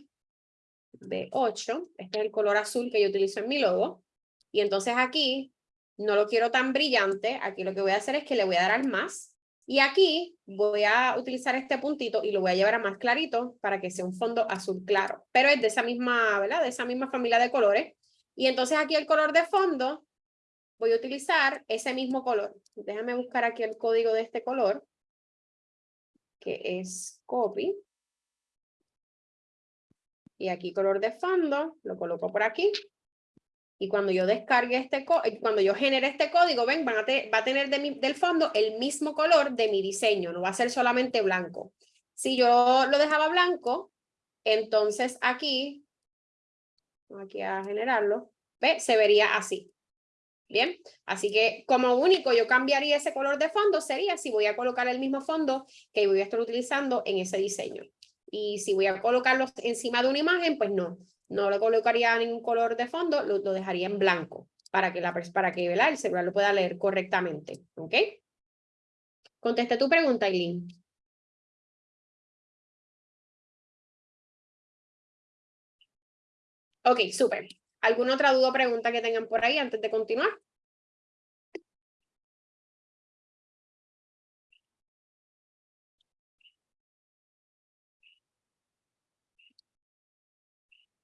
B8. Este es el color azul que yo utilizo en mi logo. Y entonces aquí no lo quiero tan brillante. Aquí lo que voy a hacer es que le voy a dar al más. Y aquí voy a utilizar este puntito y lo voy a llevar a más clarito para que sea un fondo azul claro. Pero es de esa misma, ¿verdad? De esa misma familia de colores. Y entonces aquí el color de fondo voy a utilizar ese mismo color. Déjame buscar aquí el código de este color, que es copy. Y aquí color de fondo, lo coloco por aquí. Y cuando yo descargue este, eh, cuando yo genere este código, ven, a va a tener del fondo el mismo color de mi diseño, no va a ser solamente blanco. Si yo lo dejaba blanco, entonces aquí, aquí a generarlo, se vería así. Bien, así que como único yo cambiaría ese color de fondo sería si voy a colocar el mismo fondo que voy a estar utilizando en ese diseño. Y si voy a colocarlo encima de una imagen, pues no, no le colocaría ningún color de fondo, lo, dejaría en blanco para que, la, para que el celular lo pueda leer correctamente. ¿Ok? Conteste tu pregunta, Eileen. Ok, súper. ¿Alguna otra duda o pregunta que tengan por ahí antes de continuar?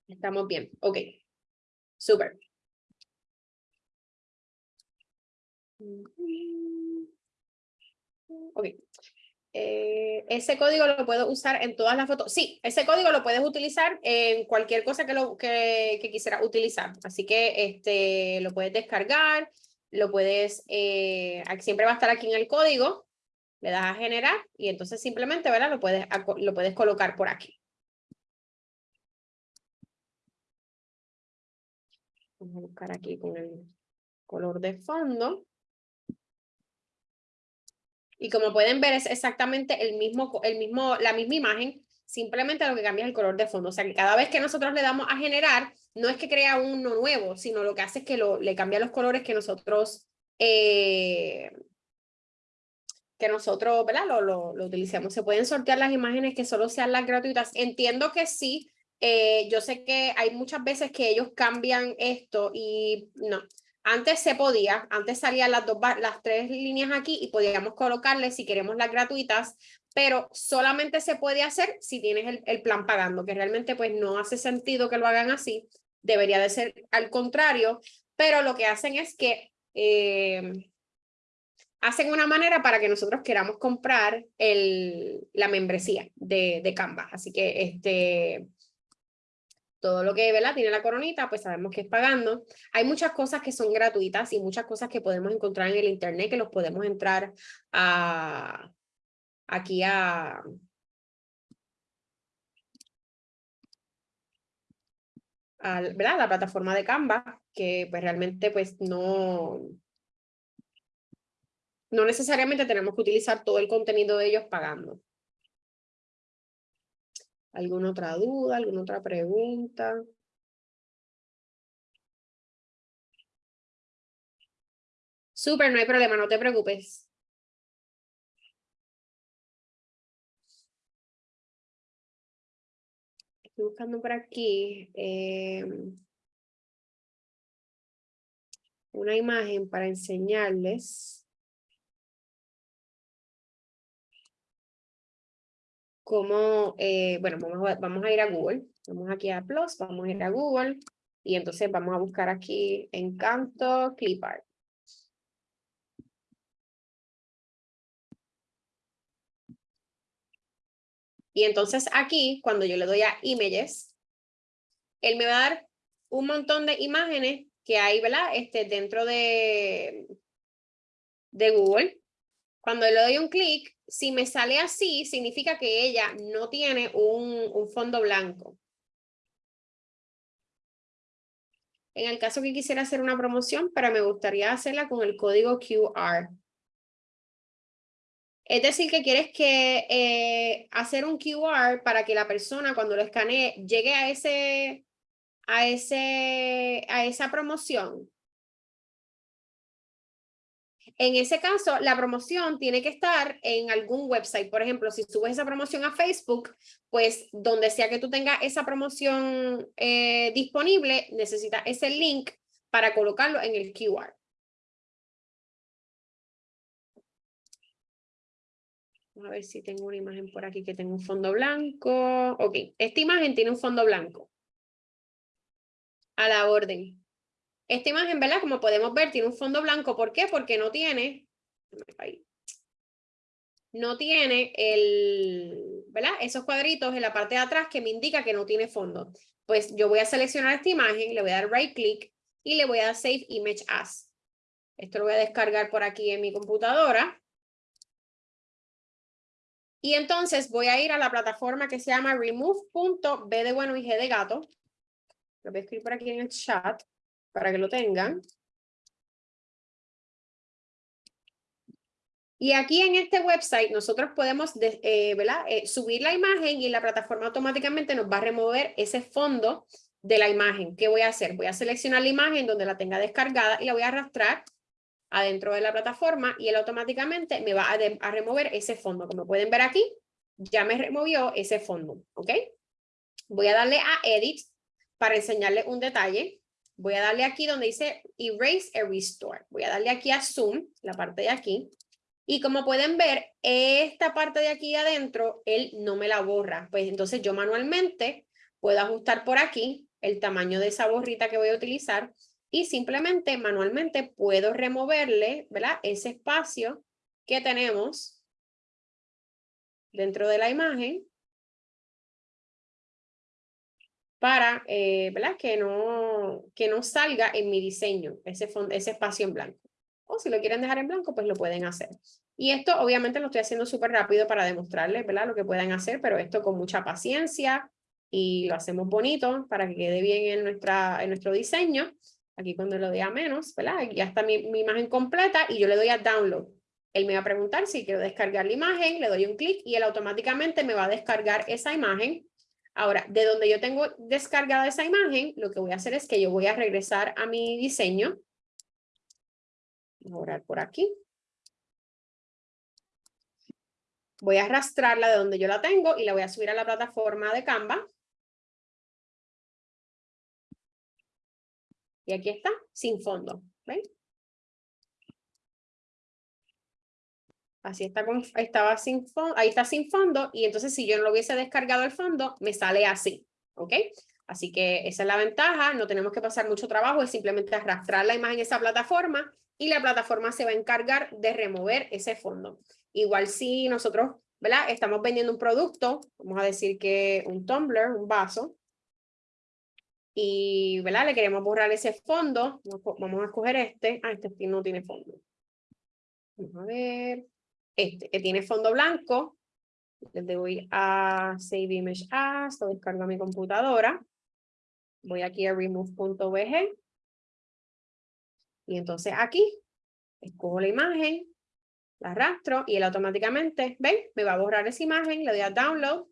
Estamos bien. Ok. Súper. Ok. Eh, ese código lo puedo usar en todas las fotos. Sí, ese código lo puedes utilizar en cualquier cosa que, lo, que, que quisieras utilizar. Así que este, lo puedes descargar, lo puedes, eh, siempre va a estar aquí en el código, le das a generar y entonces simplemente ¿verdad? Lo, puedes, lo puedes colocar por aquí. Vamos a buscar aquí con el color de fondo. Y como pueden ver, es exactamente el mismo, el mismo, la misma imagen, simplemente lo que cambia es el color de fondo. O sea que cada vez que nosotros le damos a generar, no es que crea uno nuevo, sino lo que hace es que lo, le cambia los colores que nosotros, eh, que nosotros, ¿verdad? Lo, lo, lo utilicemos. Se pueden sortear las imágenes que solo sean las gratuitas. Entiendo que sí, eh, yo sé que hay muchas veces que ellos cambian esto y no, antes se podía, antes salían las, dos, las tres líneas aquí y podíamos colocarle si queremos las gratuitas, pero solamente se puede hacer si tienes el, plan pagando, que realmente pues no hace sentido que lo hagan así, debería de ser al contrario, pero lo que hacen es que eh, hacen una manera para que nosotros queramos comprar el, la membresía de, de Canva, así que este todo lo que ¿verdad? tiene la coronita, pues sabemos que es pagando. Hay muchas cosas que son gratuitas y muchas cosas que podemos encontrar en el internet que los podemos entrar a, aquí a, ¿verdad? la plataforma de Canva, que pues realmente pues no, no necesariamente tenemos que utilizar todo el contenido de ellos pagando. ¿Alguna otra duda? ¿Alguna otra pregunta? Súper, no hay problema, no te preocupes. Estoy buscando por aquí em, una imagen para enseñarles. Cómo, eh, bueno, vamos a, vamos a ir a Google, vamos aquí a Plus, vamos a ir a Google y entonces vamos a buscar aquí Encanto Clipart. Y entonces aquí, cuando yo le doy a Images, él me va a dar un montón de imágenes que hay, ¿verdad? Este, dentro de, de Google. Cuando le doy un clic, si me sale así, significa que ella no tiene un, un fondo blanco. En el caso que quisiera hacer una promoción, pero me gustaría hacerla con el código QR. Es decir, que quieres que eh, hacer un QR para que la persona cuando lo escanee llegue a ese, a ese, a esa promoción. En ese caso, la promoción tiene que estar en algún website. Por ejemplo, si subes esa promoción a Facebook, pues donde sea que tú tengas esa promoción eh, disponible, necesitas ese link para colocarlo en el QR. Vamos a ver si tengo una imagen por aquí que tenga un fondo blanco. Ok, esta imagen tiene un fondo blanco. A la orden. Esta imagen, ¿verdad? Como podemos ver, tiene un fondo blanco. ¿Por qué? Porque no tiene, no tiene el, ¿verdad? Esos cuadritos en la parte de atrás que me indica que no tiene fondo. Pues yo voy a seleccionar esta imagen, le voy a dar right click y le voy a dar Save Image As. Esto lo voy a descargar por aquí en mi computadora. Y entonces voy a ir a la plataforma que se llama remove.b bueno y g de gato. Lo voy a escribir por aquí en el chat para que lo tengan. Y aquí en este website nosotros podemos eh, eh, subir la imagen y la plataforma automáticamente nos va a remover ese fondo de la imagen. ¿Qué voy a hacer? Voy a seleccionar la imagen donde la tenga descargada y la voy a arrastrar adentro de la plataforma y él automáticamente me va a, a remover ese fondo. Como pueden ver aquí, ya me removió ese fondo. ¿ok? Voy a darle a Edit para enseñarle un detalle. Voy a darle aquí donde dice Erase and Restore. Voy a darle aquí a Zoom, la parte de aquí. Y como pueden ver, esta parte de aquí adentro, él no me la borra. Pues entonces yo manualmente puedo ajustar por aquí el tamaño de esa borrita que voy a utilizar y simplemente manualmente puedo removerle, ¿verdad? Ese espacio que tenemos dentro de la imagen para eh, ¿verdad? Que, no, que no salga en mi diseño ese, ese espacio en blanco. O si lo quieren dejar en blanco, pues lo pueden hacer. Y esto obviamente lo estoy haciendo súper rápido para demostrarles ¿verdad? lo que pueden hacer, pero esto con mucha paciencia y lo hacemos bonito para que quede bien en, nuestra, en nuestro diseño. Aquí cuando lo dé a menos, ¿verdad? ya está mi, mi imagen completa y yo le doy a download. Él me va a preguntar si quiero descargar la imagen, le doy un clic y él automáticamente me va a descargar esa imagen Ahora, de donde yo tengo descargada esa imagen, lo que voy a hacer es que yo voy a regresar a mi diseño. Voy a por aquí. Voy a arrastrarla de donde yo la tengo y la voy a subir a la plataforma de Canva. Y aquí está, sin fondo. ¿Ven? Así está con, estaba sin fondo, ahí está sin fondo y entonces si yo no lo hubiese descargado el fondo, me sale así, ¿ok? Así que esa es la ventaja, no tenemos que pasar mucho trabajo, es simplemente arrastrar la imagen a esa plataforma y la plataforma se va a encargar de remover ese fondo. Igual si nosotros, ¿verdad? Estamos vendiendo un producto, vamos a decir que un tumbler, un vaso, y, ¿verdad? Le queremos borrar ese fondo. Vamos a escoger este. Ah, este no tiene fondo. Vamos a ver. Este, que tiene fondo blanco. Le doy a Save Image As, lo descargo a mi computadora. Voy aquí a remove.bg. Y entonces aquí, escojo la imagen, la arrastro y él automáticamente, ¿ven? Me va a borrar esa imagen, le doy a Download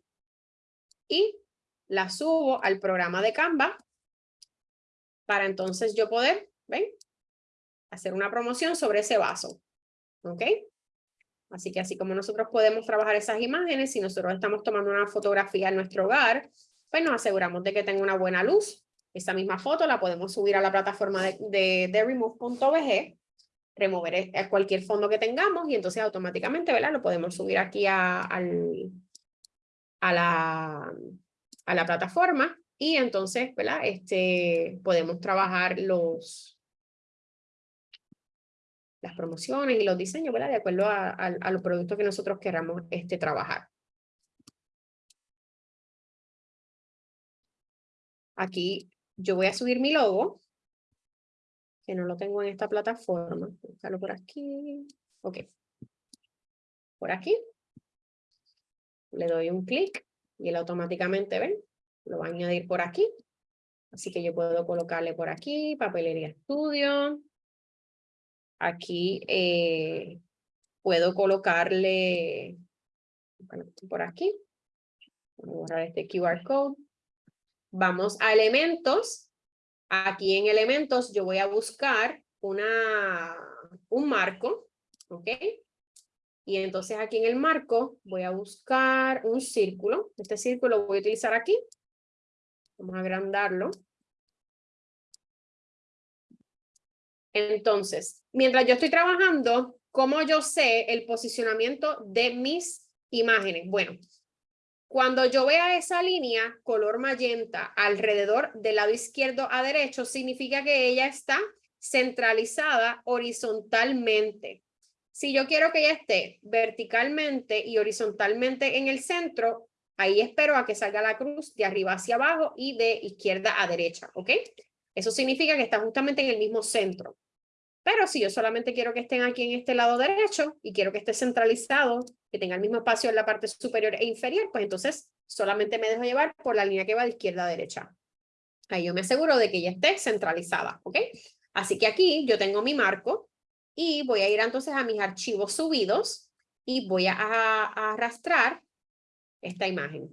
y la subo al programa de Canva para entonces yo poder, ¿ven? Hacer una promoción sobre ese vaso. ¿Ok? Así que así como nosotros podemos trabajar esas imágenes, si nosotros estamos tomando una fotografía en nuestro hogar, pues nos aseguramos de que tenga una buena luz. Esa misma foto la podemos subir a la plataforma de, remove.bg, remover cualquier fondo que tengamos y entonces automáticamente, ¿verdad? Lo podemos subir aquí a la plataforma y entonces, ¿verdad? Este, podemos trabajar los, las promociones y los diseños, ¿verdad? De acuerdo a, a, los productos que nosotros queramos este, trabajar. Aquí yo voy a subir mi logo, que no lo tengo en esta plataforma. Buscarlo por aquí. Ok. Por aquí. Le doy un clic y él automáticamente, ¿ven? lo va a añadir por aquí. Así que yo puedo colocarle por aquí, papelería estudio. Aquí eh, puedo colocarle por aquí. Voy a borrar este QR code. Vamos a elementos. Aquí en elementos yo voy a buscar una, un marco. ¿Ok? Y entonces aquí en el marco voy a buscar un círculo. Este círculo lo voy a utilizar aquí Vamos a agrandarlo. Entonces, mientras yo estoy trabajando, ¿cómo yo sé el posicionamiento de mis imágenes? Bueno, cuando yo vea esa línea color magenta alrededor del lado izquierdo a derecho, significa que ella está centralizada horizontalmente. Si yo quiero que ella esté verticalmente y horizontalmente en el centro, Ahí espero a que salga la cruz de arriba hacia abajo y de izquierda a derecha, ¿ok? Eso significa que está justamente en el mismo centro. Pero si yo solamente quiero que estén aquí en este lado derecho y quiero que esté centralizado, que tenga el mismo espacio en la parte superior e inferior, pues entonces solamente me dejo llevar por la línea que va de izquierda a derecha. Ahí yo me aseguro de que ya esté centralizada, ¿ok? Así que aquí yo tengo mi marco y voy a ir entonces a mis archivos subidos y voy a, a arrastrar esta imagen.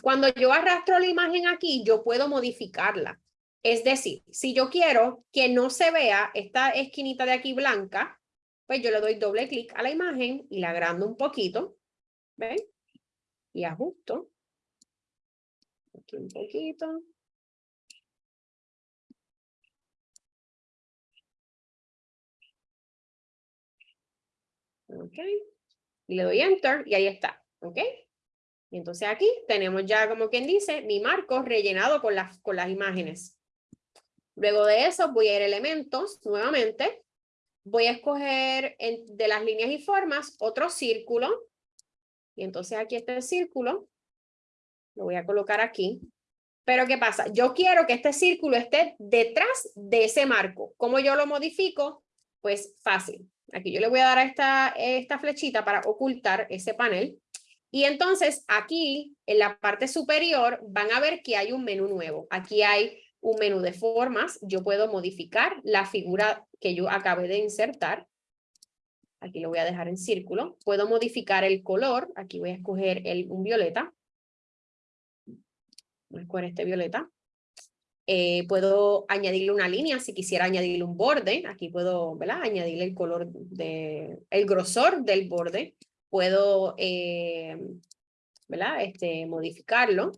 Cuando yo arrastro la imagen aquí, yo puedo modificarla. Es decir, si yo quiero que no se vea esta esquinita de aquí blanca, pues yo le doy doble clic a la imagen y la agrando un poquito, ¿ven? Y ajusto. Aquí un poquito. Ok. Y le doy enter y ahí está. ¿Ok? Y entonces aquí tenemos ya, como quien dice, mi marco rellenado con las, con las imágenes. Luego de eso voy a ir a elementos nuevamente. Voy a escoger de las líneas y formas otro círculo. Y entonces aquí está el círculo. Lo voy a colocar aquí. Pero ¿qué pasa? Yo quiero que este círculo esté detrás de ese marco. ¿Cómo yo lo modifico? Pues fácil. Aquí yo le voy a dar a esta, esta flechita para ocultar ese panel. Y entonces aquí en la parte superior van a ver que hay un menú nuevo. Aquí hay un menú de formas. Yo puedo modificar la figura que yo acabé de insertar. Aquí lo voy a dejar en círculo. Puedo modificar el color. Aquí voy a escoger el, un violeta. Voy a escoger este violeta. Eh, puedo añadirle una línea si quisiera añadirle un borde. Aquí puedo ¿verdad? añadirle el color, de, el grosor del borde puedo eh, ¿verdad? Este, modificarlo.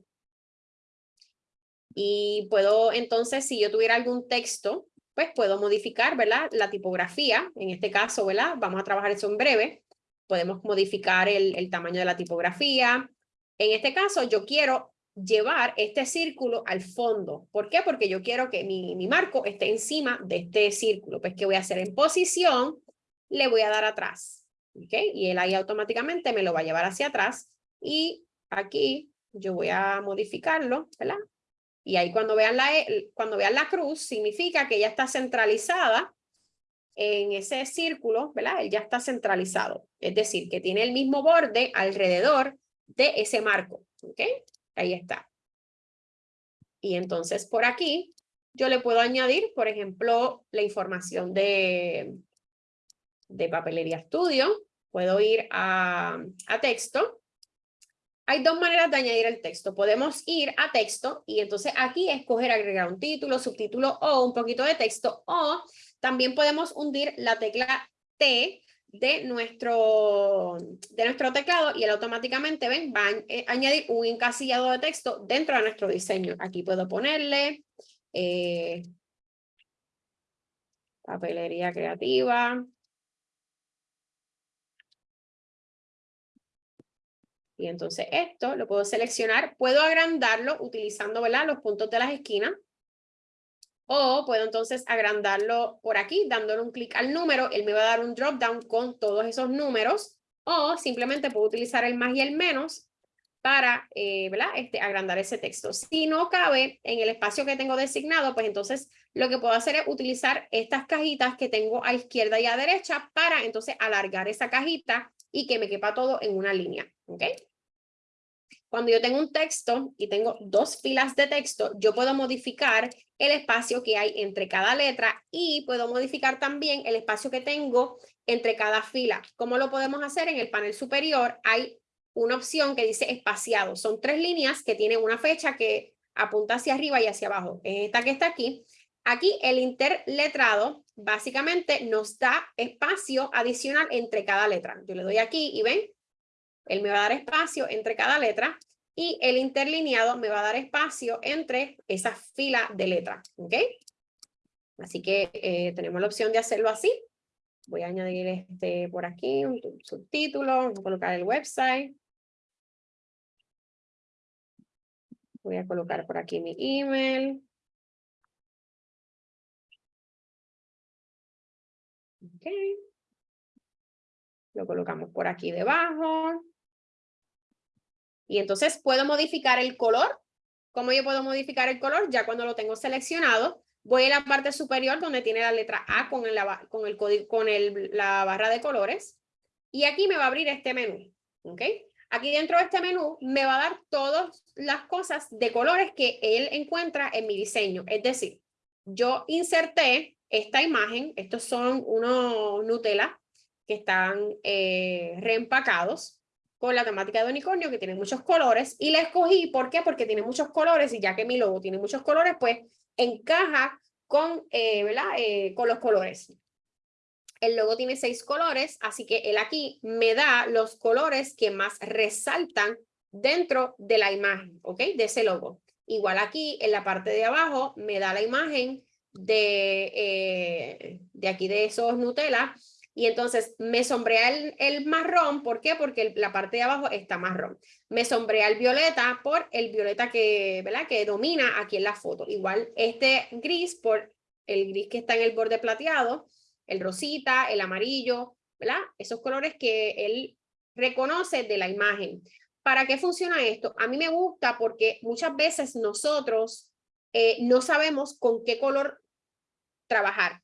Y puedo entonces, si yo tuviera algún texto, pues puedo modificar ¿verdad? la tipografía. En este caso, ¿verdad? vamos a trabajar eso en breve. Podemos modificar el, tamaño de la tipografía. En este caso, yo quiero llevar este círculo al fondo. ¿Por qué? Porque yo quiero que mi, mi marco esté encima de este círculo. Pues, ¿qué voy a hacer? En posición, le voy a dar atrás. ¿okay? Y él ahí automáticamente me lo va a llevar hacia atrás y aquí yo voy a modificarlo, ¿verdad? Y ahí cuando vean la, e, cuando vean la cruz, significa que ya está centralizada en ese círculo, ¿verdad? Él ya está centralizado. Es decir, que tiene el mismo borde alrededor de ese marco. ¿Ok? Ahí está. Y entonces por aquí yo le puedo añadir, por ejemplo, la información de, de Papelería Estudio. Puedo ir a, a texto. Hay dos maneras de añadir el texto. Podemos ir a texto y entonces aquí escoger agregar un título, subtítulo o un poquito de texto. O también podemos hundir la tecla T de nuestro, de nuestro teclado y él automáticamente ven, va a eh, añadir un encasillado de texto dentro de nuestro diseño. Aquí puedo ponerle eh, papelería creativa. Y entonces esto lo puedo seleccionar, puedo agrandarlo utilizando ¿verdad? los puntos de las esquinas o puedo entonces agrandarlo por aquí, dándole un clic al número, él me va a dar un drop down con todos esos números, o simplemente puedo utilizar el más y el menos para eh, ¿verdad? Este, agrandar ese texto. Si no cabe en el espacio que tengo designado, pues entonces lo que puedo hacer es utilizar estas cajitas que tengo a izquierda y a derecha para entonces alargar esa cajita y que me quepa todo en una línea. ¿ok? Cuando yo tengo un texto y tengo dos filas de texto, yo puedo modificar el espacio que hay entre cada letra y puedo modificar también el espacio que tengo entre cada fila. ¿Cómo lo podemos hacer? En el panel superior hay una opción que dice espaciado. Son tres líneas que tienen una fecha que apunta hacia arriba y hacia abajo. Esta que está aquí. Aquí el interletrado básicamente nos da espacio adicional entre cada letra. Yo le doy aquí y ven, él me va a dar espacio entre cada letra y el interlineado me va a dar espacio entre esa fila de letras. ¿Ok? Así que eh, tenemos la opción de hacerlo así. Voy a añadir este por aquí, un subtítulo, voy a colocar el website. Voy a colocar por aquí mi email. Ok. Lo colocamos por aquí debajo. Y entonces puedo modificar el color. ¿Cómo yo puedo modificar el color? Ya cuando lo tengo seleccionado, voy a la parte superior donde tiene la letra A con, el, con, el, con el, la barra de colores. Y aquí me va a abrir este menú. ¿ok? Aquí dentro de este menú me va a dar todas las cosas de colores que él encuentra en mi diseño. Es decir, yo inserté esta imagen. Estos son unos Nutella que están eh, reempacados con la temática de unicornio que tiene muchos colores y la escogí, ¿por qué? Porque tiene muchos colores y ya que mi logo tiene muchos colores, pues encaja con, eh, ¿verdad? Eh, con los colores. El logo tiene seis colores, así que él aquí me da los colores que más resaltan dentro de la imagen, ¿ok? De ese logo. Igual aquí en la parte de abajo me da la imagen de, eh, de aquí de esos Nutella y entonces me sombrea el, marrón, ¿por qué? Porque la parte de abajo está marrón. Me sombrea el violeta por el violeta que, ¿verdad? que domina aquí en la foto. Igual este gris por el gris que está en el borde plateado, el rosita, el amarillo, ¿verdad? Esos colores que él reconoce de la imagen. ¿Para qué funciona esto? A mí me gusta porque muchas veces nosotros eh, no sabemos con qué color trabajar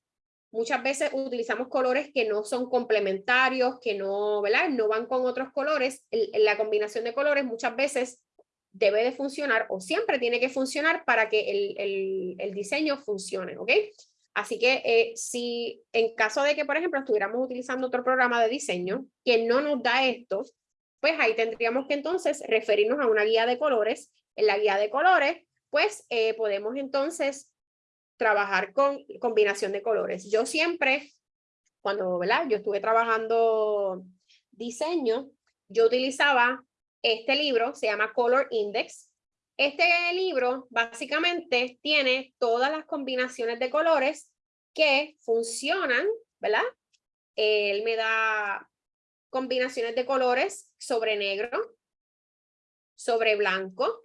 muchas veces utilizamos colores que no son complementarios, que no, ¿verdad? no van con otros colores. la combinación de colores muchas veces debe de funcionar o siempre tiene que funcionar para que el, el, diseño funcione, ¿ok? Así que eh, si en caso de que, por ejemplo, estuviéramos utilizando otro programa de diseño que no nos da esto, pues ahí tendríamos que entonces referirnos a una guía de colores. En la guía de colores, pues eh, podemos entonces trabajar con combinación de colores. Yo siempre, cuando ¿verdad? yo estuve trabajando diseño, yo utilizaba este libro, se llama Color Index. Este libro básicamente tiene todas las combinaciones de colores que funcionan, ¿verdad? Él me da combinaciones de colores sobre negro, sobre blanco,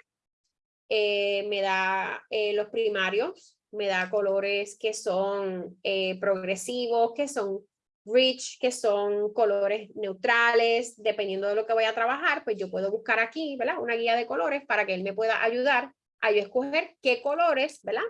eh, me da eh, los primarios, me da colores que son eh, progresivos, que son rich, que son colores neutrales, dependiendo de lo que voy a trabajar, pues yo puedo buscar aquí, ¿verdad? Una guía de colores para que él me pueda ayudar a yo escoger qué colores, ¿verdad?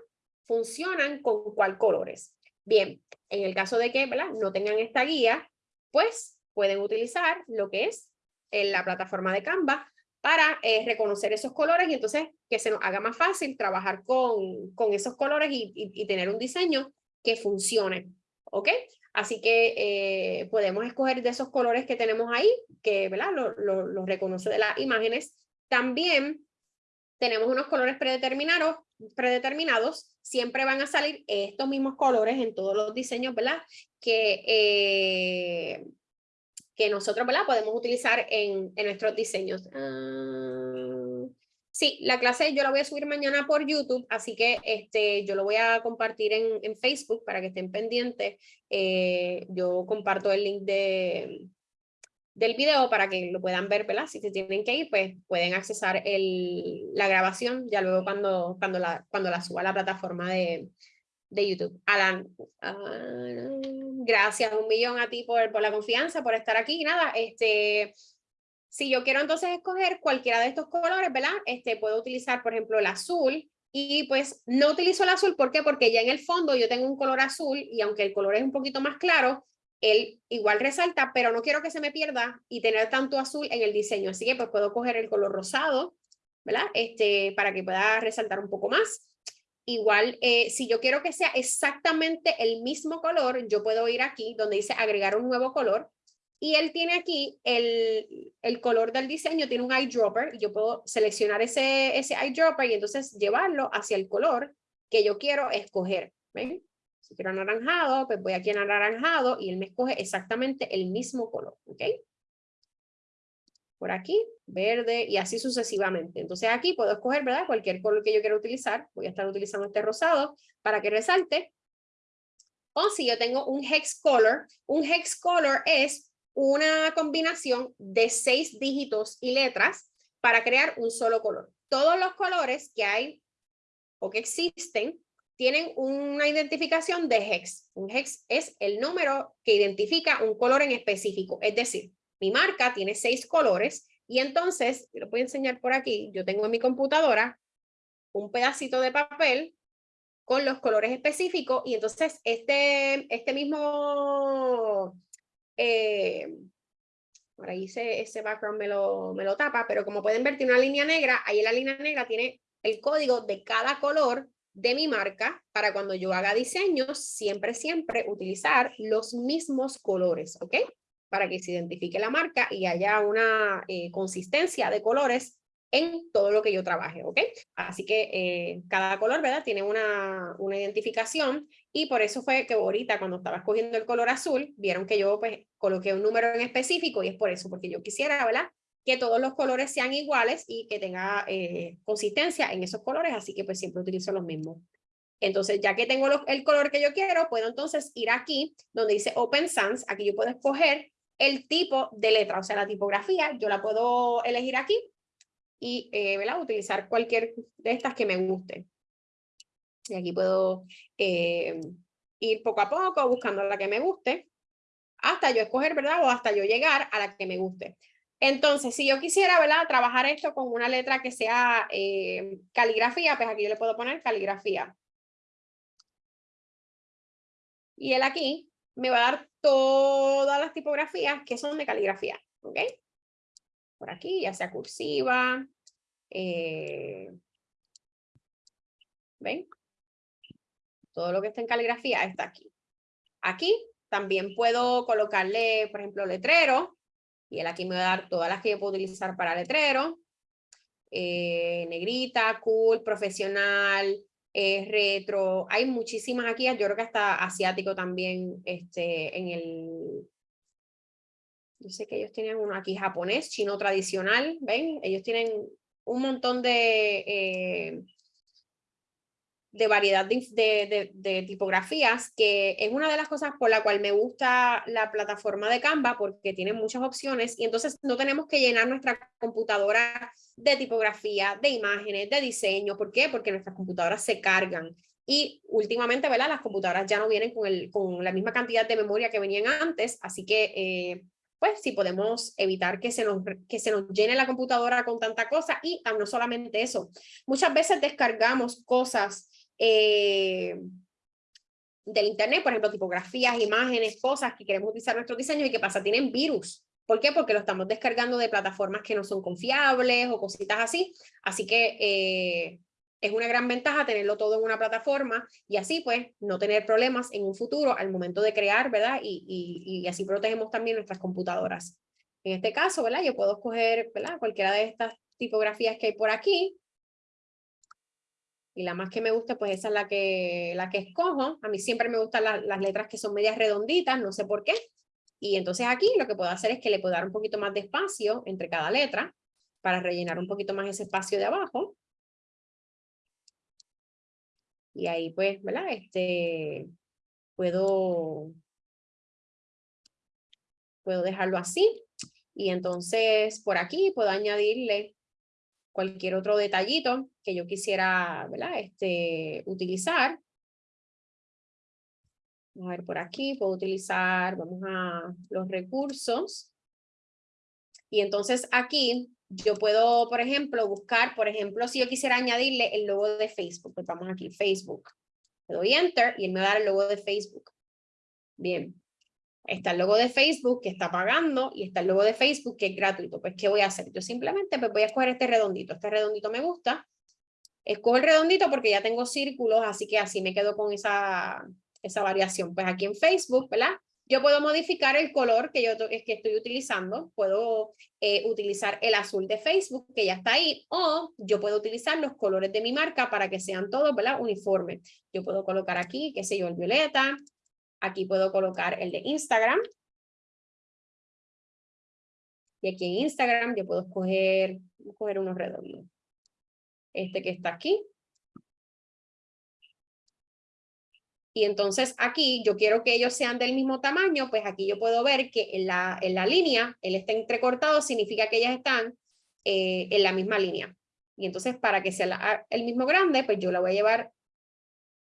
Funcionan con cuál colores. Bien, en el caso de que, ¿verdad? No tengan esta guía, pues pueden utilizar lo que es en la plataforma de Canva para eh, reconocer esos colores y entonces que se nos haga más fácil trabajar con, con esos colores y, tener un diseño que funcione. ¿Ok? Así que eh, podemos escoger de esos colores que tenemos ahí, que ¿verdad? Lo, lo, lo reconoce de las imágenes. También tenemos unos colores predeterminados, predeterminados, siempre van a salir estos mismos colores en todos los diseños, ¿verdad? Que, eh, que nosotros, ¿verdad? Podemos utilizar en, en nuestros diseños. Ah, sí, la clase yo la voy a subir mañana por YouTube, así que este, yo lo voy a compartir en, en Facebook para que estén pendientes. Eh, yo comparto el link de, del video para que lo puedan ver, ¿verdad? Si se tienen que ir, pues pueden accesar el, la grabación ya luego cuando, cuando, la, cuando la suba a la plataforma de, de YouTube. Alan, gracias un millón a ti por, por la confianza, por estar aquí. Nada, este, si yo quiero entonces escoger cualquiera de estos colores, ¿verdad? Este, puedo utilizar, por ejemplo, el azul. Y pues no utilizo el azul, ¿por qué? Porque ya en el fondo yo tengo un color azul y aunque el color es un poquito más claro, él igual resalta, pero no quiero que se me pierda y tener tanto azul en el diseño. Así que pues puedo coger el color rosado, ¿verdad? Este, para que pueda resaltar un poco más. Igual, eh, si yo quiero que sea exactamente el mismo color, yo puedo ir aquí donde dice agregar un nuevo color. Y él tiene aquí el, el color del diseño, tiene un eyedropper. Y yo puedo seleccionar ese, ese eyedropper y entonces llevarlo hacia el color que yo quiero escoger. ¿Ven? Si quiero anaranjado, pues voy aquí en anaranjado y él me escoge exactamente el mismo color, ¿ok? Por aquí, verde y así sucesivamente. Entonces aquí puedo escoger, ¿verdad? Cualquier color que yo quiera utilizar. Voy a estar utilizando este rosado para que resalte. O si yo tengo un hex color, un hex color es una combinación de seis dígitos y letras para crear un solo color. Todos los colores que hay o que existen tienen una identificación de hex. Un hex es el número que identifica un color en específico. Es decir, mi marca tiene seis colores y entonces, lo voy a enseñar por aquí, yo tengo en mi computadora un pedacito de papel con los colores específicos y entonces este, este mismo, eh, por ahí ese, ese background me lo, me lo tapa, pero como pueden ver tiene una línea negra, ahí la línea negra tiene el código de cada color de mi marca para cuando yo haga diseños, siempre, siempre utilizar los mismos colores, ¿ok? Para que se identifique la marca y haya una eh, consistencia de colores en todo lo que yo trabaje, ¿ok? Así que eh, cada color, ¿verdad? Tiene una, una identificación y por eso fue que ahorita cuando estaba escogiendo el color azul, vieron que yo pues coloqué un número en específico y es por eso, porque yo quisiera, ¿verdad? que todos los colores sean iguales y que tenga eh, consistencia en esos colores, así que pues siempre utilizo los mismos. Entonces, ya que tengo el color que yo quiero, puedo entonces ir aquí donde dice Open Sans, aquí yo puedo escoger el tipo de letra, o sea, la tipografía, yo la puedo elegir aquí y eh, utilizar cualquier de estas que me guste. Y aquí puedo eh, ir poco a poco buscando la que me guste, hasta yo escoger, ¿verdad? O hasta yo llegar a la que me guste. Entonces, si yo quisiera, ¿verdad? Trabajar esto con una letra que sea eh, caligrafía, pues aquí yo le puedo poner caligrafía. Y él aquí me va a dar todas las tipografías que son de caligrafía, ¿ok? Por aquí, ya sea cursiva. Eh, ¿Ven? Todo lo que está en caligrafía está aquí. Aquí también puedo colocarle, por ejemplo, letrero y él aquí me va a dar todas las que yo puedo utilizar para letrero. Eh, negrita, cool, profesional, retro. Hay muchísimas aquí. Yo creo que hasta asiático también este, en el... Yo sé que ellos tienen uno aquí japonés, chino tradicional. ¿Ven? Ellos tienen un montón de... Eh, de variedad de, de, tipografías, que es una de las cosas por la cual me gusta la plataforma de Canva, porque tiene muchas opciones y entonces no tenemos que llenar nuestra computadora de tipografía, de imágenes, de diseño. ¿Por qué? Porque nuestras computadoras se cargan. Y últimamente, ¿verdad? Las computadoras ya no vienen con, el, con la misma cantidad de memoria que venían antes, así que eh, pues si podemos evitar que se nos, que se nos llene la computadora con tanta cosa y ah, no solamente eso, muchas veces descargamos cosas eh, del internet, por ejemplo, tipografías, imágenes, cosas que queremos utilizar en nuestros diseños y qué pasa, tienen virus. ¿Por qué? Porque lo estamos descargando de plataformas que no son confiables o cositas así. Así que eh, es una gran ventaja tenerlo todo en una plataforma y así pues no tener problemas en un futuro al momento de crear, ¿verdad? Y así protegemos también nuestras computadoras. En este caso, ¿verdad? Yo puedo escoger, ¿verdad? Cualquiera de estas tipografías que hay por aquí. Y la más que me gusta, pues esa es la que, la que escojo. A mí siempre me gustan las letras que son medias redonditas, no sé por qué. Y entonces aquí lo que puedo hacer es que le puedo dar un poquito más de espacio entre cada letra para rellenar un poquito más ese espacio de abajo. Y ahí pues, ¿verdad? Este, puedo, puedo dejarlo así. Y entonces por aquí puedo añadirle cualquier otro detallito que yo quisiera, ¿verdad? Este, utilizar. Vamos a ver por aquí, puedo utilizar, vamos a los recursos. Y entonces aquí yo puedo, por ejemplo, buscar, por ejemplo, si yo quisiera añadirle el logo de Facebook, pues vamos aquí, Facebook. Le doy Enter y él me va a dar el logo de Facebook. Bien. Está el logo de Facebook que está pagando y está el logo de Facebook que es gratuito. Pues, ¿qué voy a hacer? Yo simplemente pues, voy a escoger este redondito. Este redondito me gusta. Escojo el redondito porque ya tengo círculos, así que así me quedo con esa, esa variación. Pues aquí en Facebook, ¿verdad? Yo puedo modificar el color que yo que estoy utilizando, puedo eh, utilizar el azul de Facebook que ya está ahí, o yo puedo utilizar los colores de mi marca para que sean todos ¿verdad? uniformes. Yo puedo colocar aquí, qué sé yo, el violeta, aquí puedo colocar el de Instagram, y aquí en Instagram yo puedo escoger, escoger unos redondos. Este que está aquí, Y entonces aquí yo quiero que ellos sean del mismo tamaño, pues aquí yo puedo ver que en la, en la línea, él está entrecortado, significa que ellas están eh, en la misma línea. Y entonces para que sea el mismo grande, pues yo la voy a llevar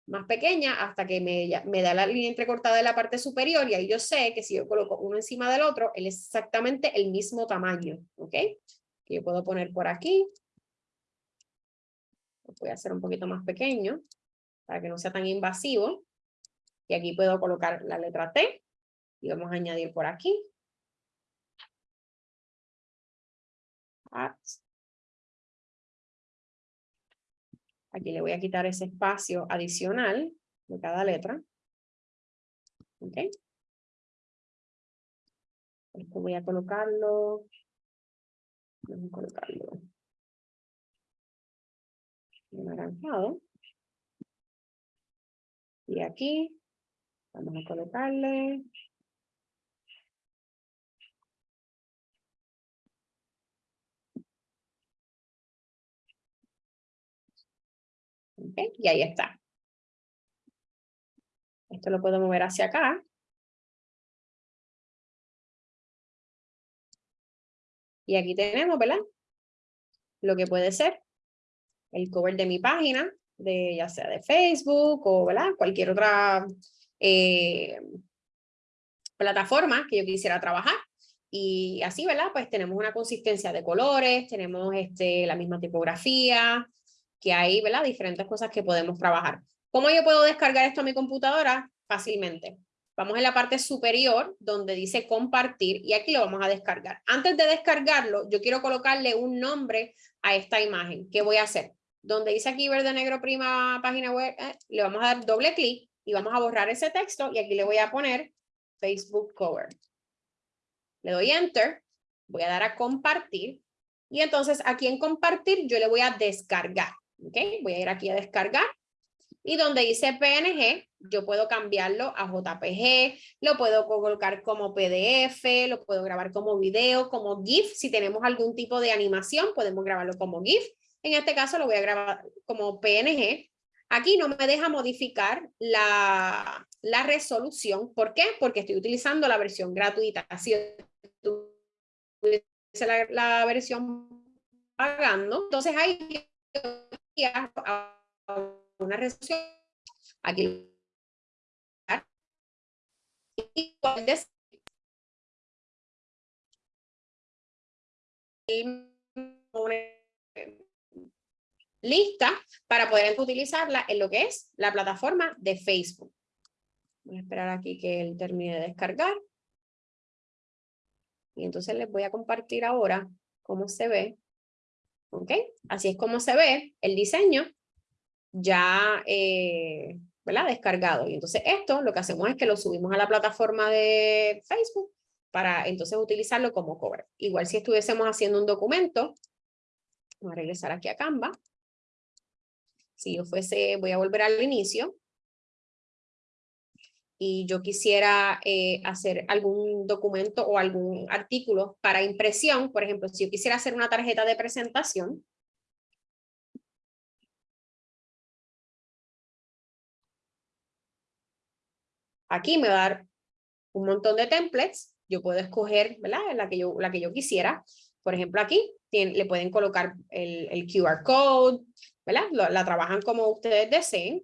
más pequeña hasta que me, me da la línea entrecortada de la parte superior y ahí yo sé que si yo coloco uno encima del otro, él es exactamente el mismo tamaño, ¿ok? Que yo puedo poner por aquí. Lo voy a hacer un poquito más pequeño para que no sea tan invasivo. Y aquí puedo colocar la letra T y vamos a añadir por aquí. Aquí le voy a quitar ese espacio adicional de cada letra. ¿Ok? Voy a colocarlo. Vamos a colocarlo. Anaranjado. Y aquí Vamos a colocarle. Y ahí está. Esto lo puedo mover hacia acá. Y aquí tenemos, ¿verdad? Lo que puede ser el cover de mi página, de ya sea de Facebook o ¿verdad? cualquier otra eh, plataformas que yo quisiera trabajar. Y así, ¿verdad? Pues tenemos una consistencia de colores, tenemos este, la misma tipografía, que hay, ¿verdad? Diferentes cosas que podemos trabajar. ¿Cómo yo puedo descargar esto a mi computadora? Fácilmente. Vamos en la parte superior donde dice compartir y aquí lo vamos a descargar. Antes de descargarlo, yo quiero colocarle un nombre a esta imagen. ¿Qué voy a hacer? Donde dice aquí verde, negro, prima, página web, eh, le vamos a dar doble clic y vamos a borrar ese texto y aquí le voy a poner Facebook Cover. Le doy Enter, voy a dar a compartir y entonces aquí en compartir yo le voy a descargar. ¿Ok? Voy a ir aquí a descargar y donde dice PNG, yo puedo cambiarlo a JPG, lo puedo colocar como PDF, lo puedo grabar como video, como GIF. Si tenemos algún tipo de animación, podemos grabarlo como GIF. En este caso lo voy a grabar como PNG Aquí no me deja modificar la, la resolución. ¿Por qué? Porque estoy utilizando la versión gratuita. Si la, la versión pagando, entonces hay una resolución. Aquí lista para poder utilizarla en lo que es la plataforma de Facebook. Voy a esperar aquí que él termine de descargar. Y entonces les voy a compartir ahora cómo se ve. ¿Ok? Así es como se ve el diseño ya eh, ¿verdad? descargado. Y entonces esto lo que hacemos es que lo subimos a la plataforma de Facebook para entonces utilizarlo como cover. Igual si estuviésemos haciendo un documento, voy a regresar aquí a Canva. Si yo fuese, voy a volver al inicio. Y yo quisiera eh, hacer algún documento o algún artículo para impresión. Por ejemplo, si yo quisiera hacer una tarjeta de presentación. Aquí me va a dar un montón de templates. Yo puedo escoger ¿verdad? La, que yo, la que yo quisiera. Por ejemplo, aquí le pueden colocar el, el QR code, ¿verdad? La, trabajan como ustedes deseen.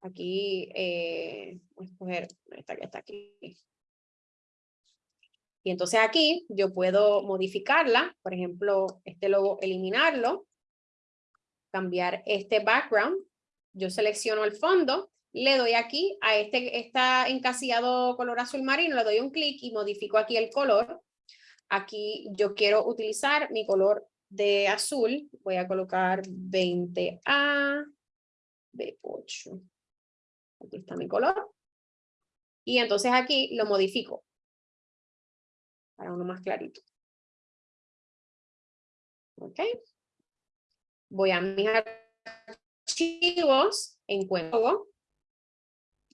Aquí, eh, escoger esta que está aquí. Y entonces aquí yo puedo modificarla, por ejemplo, este logo, eliminarlo, cambiar este background, yo selecciono el fondo, le doy aquí a este está encasillado color azul marino, le doy un clic y modifico aquí el color. Aquí yo quiero utilizar mi color de azul, voy a colocar 20A, B8. Aquí está mi color. Y entonces aquí lo modifico para uno más clarito. Ok. Voy a mis archivos, encuentro.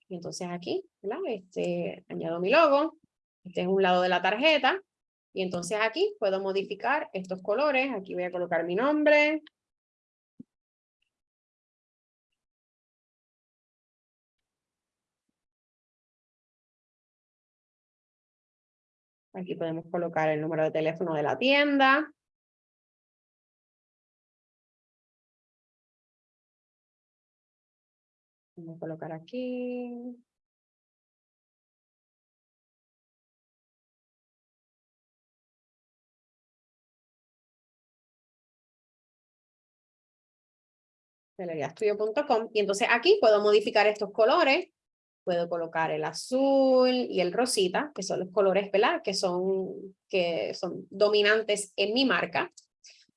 Y entonces aquí, ¿verdad? Este, añado mi logo. Este es un lado de la tarjeta. Y entonces aquí puedo modificar estos colores. Aquí voy a colocar mi nombre. Aquí podemos colocar el número de teléfono de la tienda. Voy a colocar aquí. Estudio.com y entonces aquí puedo modificar estos colores, puedo colocar el azul y el rosita, que son los colores ¿verdad? Que, son, que son dominantes en mi marca.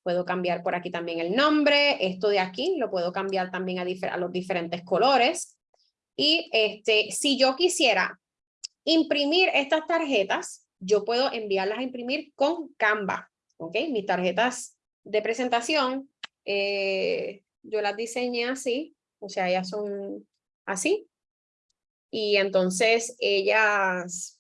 Puedo cambiar por aquí también el nombre, esto de aquí lo puedo cambiar también a, los diferentes colores. Y este, si yo quisiera imprimir estas tarjetas, yo puedo enviarlas a imprimir con Canva. ¿ok? Mis tarjetas de presentación eh, yo las diseñé así, o sea, ellas son así. Y entonces ellas,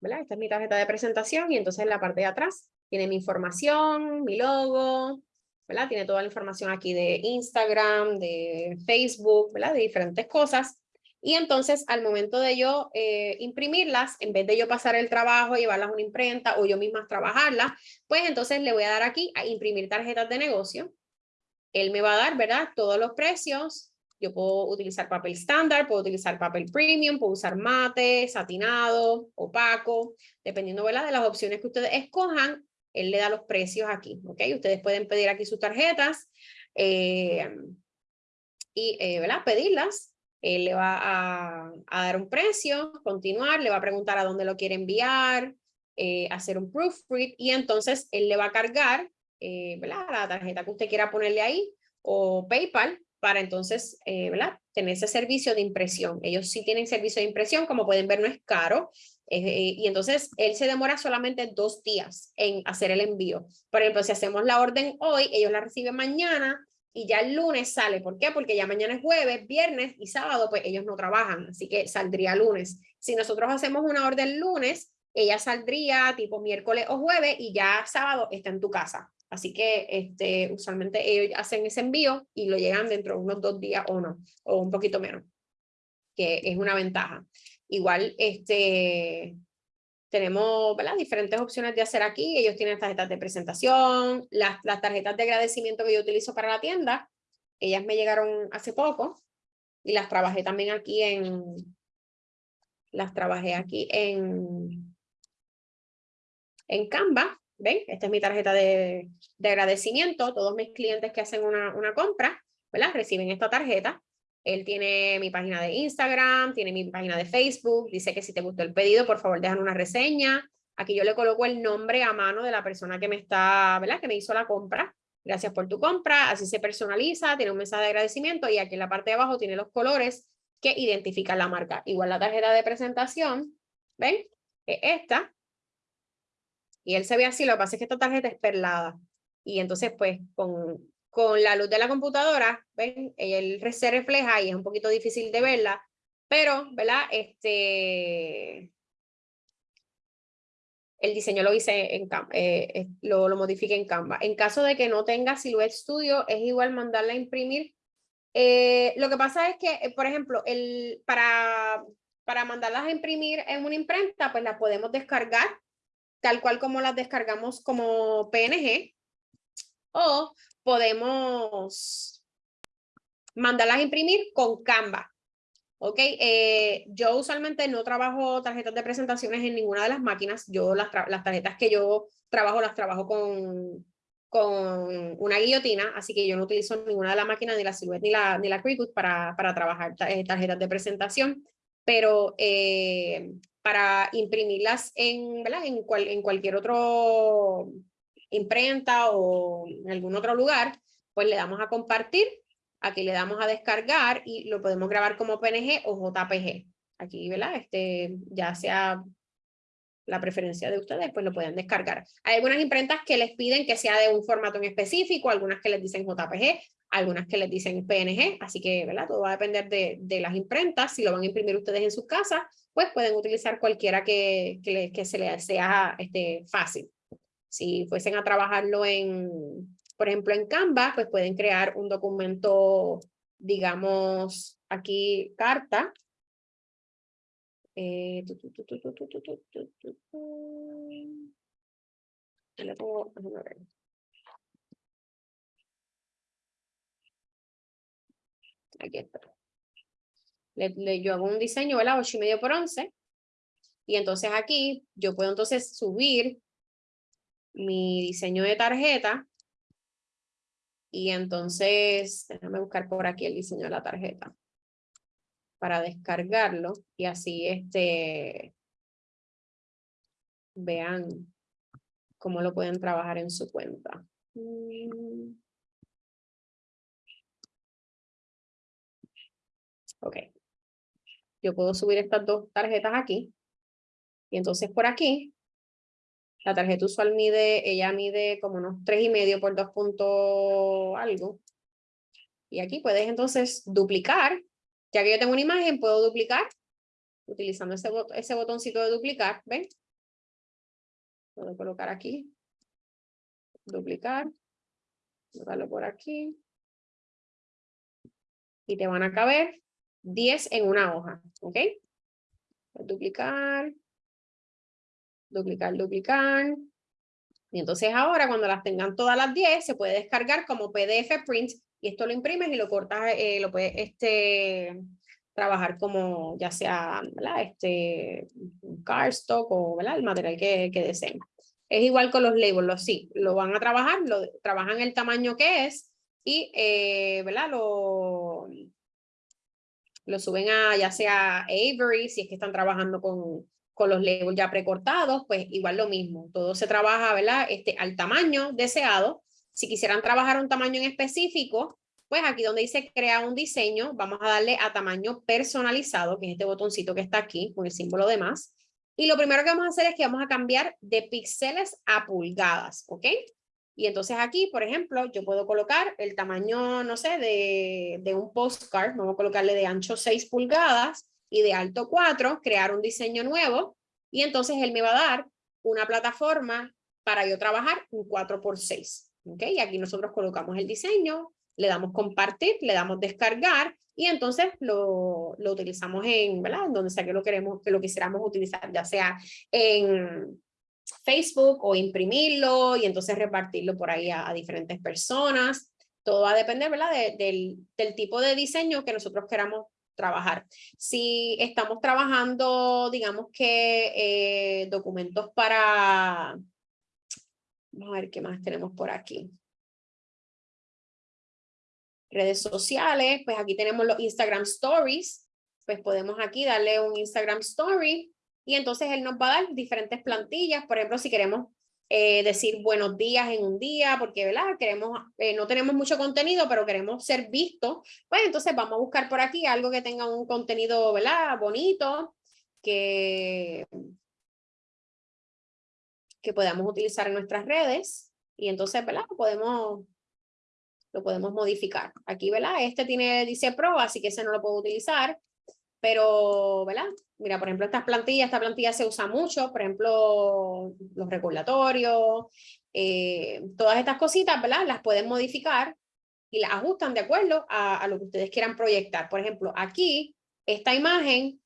¿verdad? Esta es mi tarjeta de presentación y entonces en la parte de atrás tiene mi información, mi logo, ¿verdad? Tiene toda la información aquí de Instagram, de Facebook, ¿verdad? De diferentes cosas. Y entonces al momento de yo eh, imprimirlas, en vez de yo pasar el trabajo, llevarlas a una imprenta o yo misma trabajarlas, pues entonces le voy a dar aquí a imprimir tarjetas de negocio él me va a dar, ¿verdad? Todos los precios. Yo puedo utilizar papel estándar, puedo utilizar papel premium, puedo usar mate, satinado, opaco, dependiendo, ¿verdad? De las opciones que ustedes escojan, él le da los precios aquí, ¿ok? Ustedes pueden pedir aquí sus tarjetas eh, y, eh, ¿verdad? Pedirlas. Él le va a, dar un precio, continuar, le va a preguntar a dónde lo quiere enviar, eh, hacer un proofread y entonces él le va a cargar eh, la tarjeta que usted quiera ponerle ahí o PayPal para entonces eh, ¿verdad? tener ese servicio de impresión. Ellos sí tienen servicio de impresión, como pueden ver no es caro. Eh, y entonces él se demora solamente dos días en hacer el envío. Por ejemplo, si hacemos la orden hoy, ellos la reciben mañana y ya el lunes sale. ¿Por qué? Porque ya mañana es jueves, viernes y sábado, pues ellos no trabajan, así que saldría lunes. Si nosotros hacemos una orden lunes, ella saldría tipo miércoles o jueves y ya sábado está en tu casa. Así que este, usualmente ellos hacen ese envío y lo llegan dentro de unos dos días o no, o un poquito menos, que es una ventaja. Igual este, tenemos ¿verdad? diferentes opciones de hacer aquí. Ellos tienen tarjetas de presentación, las, las tarjetas de agradecimiento que yo utilizo para la tienda. Ellas me llegaron hace poco y las trabajé también aquí en, las trabajé aquí en, en Canva ¿ven? Esta es mi tarjeta de, de agradecimiento. Todos mis clientes que hacen una, una compra, ¿verdad? Reciben esta tarjeta. Él tiene mi página de Instagram, tiene mi página de Facebook, dice que si te gustó el pedido, por favor, dejan una reseña. Aquí yo le coloco el nombre a mano de la persona que me está, ¿verdad? Que me hizo la compra. Gracias por tu compra. Así se personaliza, tiene un mensaje de agradecimiento y aquí en la parte de abajo tiene los colores que identifican la marca. Igual la tarjeta de presentación, ¿ven? esta. Y él se ve así, lo que pasa es que esta tarjeta es perlada. Y entonces, pues, con, con la luz de la computadora, ¿ven? Él se refleja y es un poquito difícil de verla, pero, ¿verdad? Este, el diseño lo hice en eh, lo, lo modifique en Canva. En caso de que no tenga Silhouette Studio, es igual mandarla a imprimir. Eh, lo que pasa es que, eh, por ejemplo, el, para, para mandarlas a imprimir en una imprenta, pues las podemos descargar, tal cual como las descargamos como PNG, o podemos mandarlas a imprimir con Canva. Ok, eh, yo usualmente no trabajo tarjetas de presentaciones en ninguna de las máquinas. Yo las, tarjetas que yo trabajo las trabajo con, con una guillotina, así que yo no utilizo ninguna de las máquinas, ni la Silhouette ni la, ni la para, para trabajar eh, tarjetas de presentación. Pero eh, para imprimirlas en, ¿verdad? En, cual, en cualquier otro imprenta o en algún otro lugar, pues le damos a compartir Aquí le damos a descargar y lo podemos grabar como PNG o JPG. Aquí, ¿verdad? Este, ya sea la preferencia de ustedes, pues lo pueden descargar. Hay algunas imprentas que les piden que sea de un formato en específico, algunas que les dicen JPG, algunas que les dicen PNG, así que, ¿verdad? Todo va a depender de, de las imprentas. Si lo van a imprimir ustedes en sus casas, pues pueden utilizar cualquiera que, que, que se les sea este, fácil. Si fuesen a trabajarlo en, por ejemplo, en Canva, pues pueden crear un documento, digamos, aquí carta. Eh, Aquí está. Le, yo hago un diseño, ¿verdad? 8 y medio por 11. Y entonces aquí yo puedo entonces subir mi diseño de tarjeta y entonces, déjame buscar por aquí el diseño de la tarjeta para descargarlo y así este vean cómo lo pueden trabajar en su cuenta. Mm. Ok. Yo puedo subir estas dos tarjetas aquí. Y entonces por aquí la tarjeta usual mide, ella mide como unos tres y medio por dos puntos algo. Y aquí puedes entonces duplicar. Ya que yo tengo una imagen, puedo duplicar utilizando ese, ese botoncito de duplicar, ¿ven? Puedo colocar aquí, duplicar, colocarlo por aquí. Y te van a caber 10 en una hoja, ¿ok? Duplicar, duplicar, duplicar. Y entonces ahora cuando las tengan todas las 10 se puede descargar como PDF print y esto lo imprimes y lo cortas, eh, lo puedes este, trabajar como ya sea ¿verdad? este cardstock o ¿verdad? el material que, que deseen. Es igual con los labels, sí, lo van a trabajar, lo trabajan el tamaño que es y eh, ¿verdad? Lo, lo suben a ya sea Avery, si es que están trabajando con, con los labels ya precortados, pues igual lo mismo. Todo se trabaja, ¿verdad? Este, al tamaño deseado. Si quisieran trabajar un tamaño en específico, pues aquí donde dice crea un diseño, vamos a darle a tamaño personalizado, que es este botoncito que está aquí con el símbolo de más. Y lo primero que vamos a hacer es que vamos a cambiar de píxeles a pulgadas, ¿ok? Y entonces aquí, por ejemplo, yo puedo colocar el tamaño, no sé, de, de un postcard, vamos a colocarle de ancho 6 pulgadas y de alto 4, crear un diseño nuevo y entonces él me va a dar una plataforma para yo trabajar un 4x6. ¿ok? Y aquí nosotros colocamos el diseño, le damos compartir, le damos descargar y entonces lo, lo utilizamos en, ¿verdad? En donde sea que lo queremos, que lo quisiéramos utilizar, ya sea en Facebook o imprimirlo y entonces repartirlo por ahí a, diferentes personas. Todo va a depender, ¿verdad? del, del tipo de diseño que nosotros queramos trabajar. Si estamos trabajando, digamos que eh, documentos para, Vamos a ver qué más tenemos por aquí. Redes sociales, pues aquí tenemos los Instagram Stories. Pues podemos aquí darle un Instagram Story y entonces él nos va a dar diferentes plantillas. Por ejemplo, si queremos eh, decir buenos días en un día, porque ¿verdad? Queremos, eh, no tenemos mucho contenido, pero queremos ser vistos, pues entonces vamos a buscar por aquí algo que tenga un contenido ¿verdad? bonito, que, que podamos utilizar en nuestras redes y entonces ¿verdad? Podemos, lo podemos modificar. Aquí, ¿verdad? Este tiene, dice Pro, así que ese no lo puedo utilizar. Pero, ¿verdad? Mira, por ejemplo, estas plantillas, esta plantilla se usa mucho, por ejemplo, los regulatorios, eh, todas estas cositas, ¿verdad? Las pueden modificar y las ajustan de acuerdo a, a, lo que ustedes quieran proyectar. Por ejemplo, aquí, esta imagen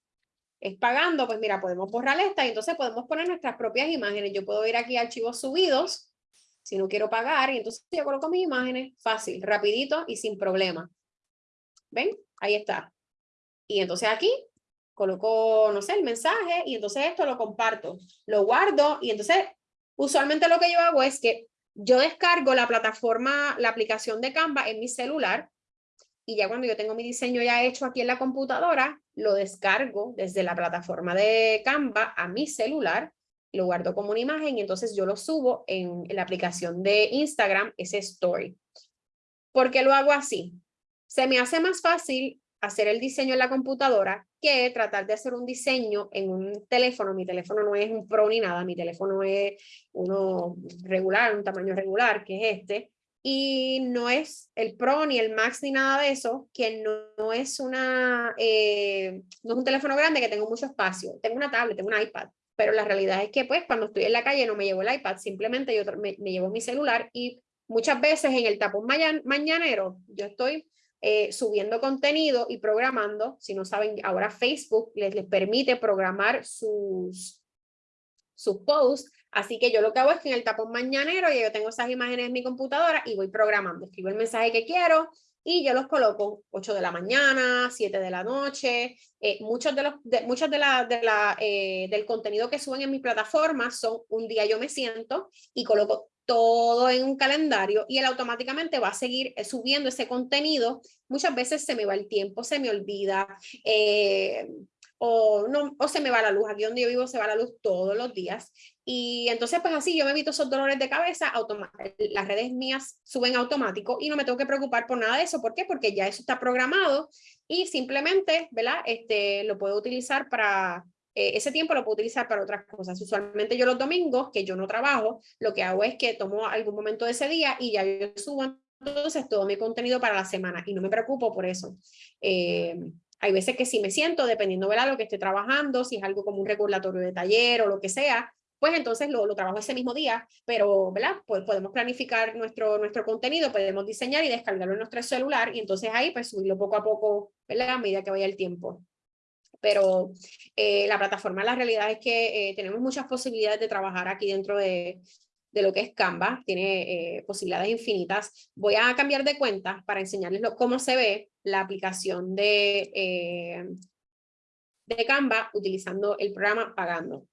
es pagando, pues mira, podemos borrar esta y entonces podemos poner nuestras propias imágenes. Yo puedo ir aquí a archivos subidos, si no quiero pagar, y entonces yo coloco mis imágenes fácil, rapidito y sin problema. ¿Ven? Ahí está. Y entonces aquí coloco, no sé, el mensaje y entonces esto lo comparto, lo guardo y entonces usualmente lo que yo hago es que yo descargo la plataforma, la aplicación de Canva en mi celular y ya cuando yo tengo mi diseño ya hecho aquí en la computadora, lo descargo desde la plataforma de Canva a mi celular, lo guardo como una imagen y entonces yo lo subo en, en la aplicación de Instagram, ese story. ¿Por qué lo hago así? Se me hace más fácil hacer el diseño en la computadora que tratar de hacer un diseño en un teléfono. Mi teléfono no es un Pro ni nada, mi teléfono es uno regular, un tamaño regular, que es este. Y no es el Pro ni el Max ni nada de eso, que no, es una, eh, no es un teléfono grande que tengo mucho espacio. Tengo una tablet, tengo un iPad, pero la realidad es que pues cuando estoy en la calle no me llevo el iPad, simplemente yo me, me llevo mi celular y muchas veces en el tapón mañanero yo estoy eh, subiendo contenido y programando. Si no saben, ahora Facebook les, les permite programar sus, sus posts. Así que yo lo que hago es que en el tapón mañanero ya yo tengo esas imágenes en mi computadora y voy programando. Escribo el mensaje que quiero y yo los coloco 8 de la mañana, 7 de la noche. Eh, muchos de los, de, muchas de la, de la, eh, del contenido que suben en mi plataforma son un día yo me siento y coloco todo en un calendario y él automáticamente va a seguir eh, subiendo ese contenido. Muchas veces se me va el tiempo, se me olvida, eh, o, no, o se me va la luz. Aquí donde yo vivo se va la luz todos los días. Y entonces pues así yo me evito esos dolores de cabeza, las redes mías suben automático y no me tengo que preocupar por nada de eso. ¿Por qué? Porque ya eso está programado y simplemente, ¿verdad? Este, lo puedo utilizar para eh, ese tiempo lo puedo utilizar para otras cosas. Usualmente yo los domingos, que yo no trabajo, lo que hago es que tomo algún momento de ese día y ya yo subo entonces todo mi contenido para la semana y no me preocupo por eso. Eh, hay veces que si me siento, dependiendo de lo que esté trabajando, si es algo como un recordatorio de taller o lo que sea, pues entonces lo, lo trabajo ese mismo día, pero ¿verdad? Pues podemos planificar nuestro, nuestro contenido, podemos diseñar y descargarlo en nuestro celular y entonces ahí pues subirlo poco a poco, ¿verdad? A medida que vaya el tiempo pero eh, la plataforma la realidad es que eh, tenemos muchas posibilidades de trabajar aquí dentro de, de lo que es Canva, tiene eh, posibilidades infinitas. Voy a cambiar de cuenta para enseñarles cómo se ve la aplicación de, de Canva utilizando el programa Pagando.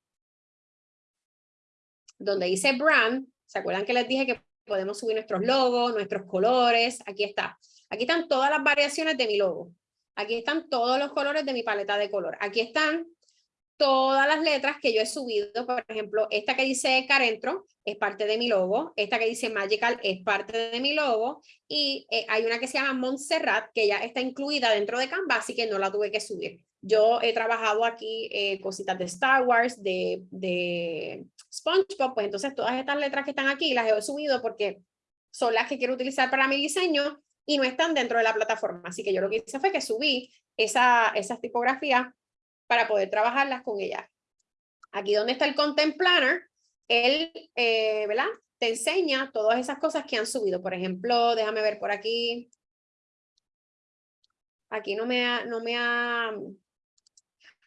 Donde dice Brand, ¿se acuerdan que les dije que podemos subir nuestros logos, nuestros colores? Aquí está. Aquí están todas las variaciones de mi logo. Aquí están todos los colores de mi paleta de color. Aquí están todas las letras que yo he subido. Por ejemplo, esta que dice Carentro es parte de mi logo. Esta que dice Magical es parte de mi logo. Y eh, hay una que se llama Montserrat que ya está incluida dentro de Canva, así que no la tuve que subir. Yo he trabajado aquí eh, cositas de Star Wars, de, de SpongeBob, pues entonces todas estas letras que están aquí las he subido porque son las que quiero utilizar para mi diseño y no están dentro de la plataforma. Así que yo lo que hice fue que subí esa, esas tipografías para poder trabajarlas con ella. Aquí donde está el Content Planner, él, eh, ¿verdad? Te enseña todas esas cosas que han subido. Por ejemplo, déjame ver por aquí. Aquí no me ha, no me ha...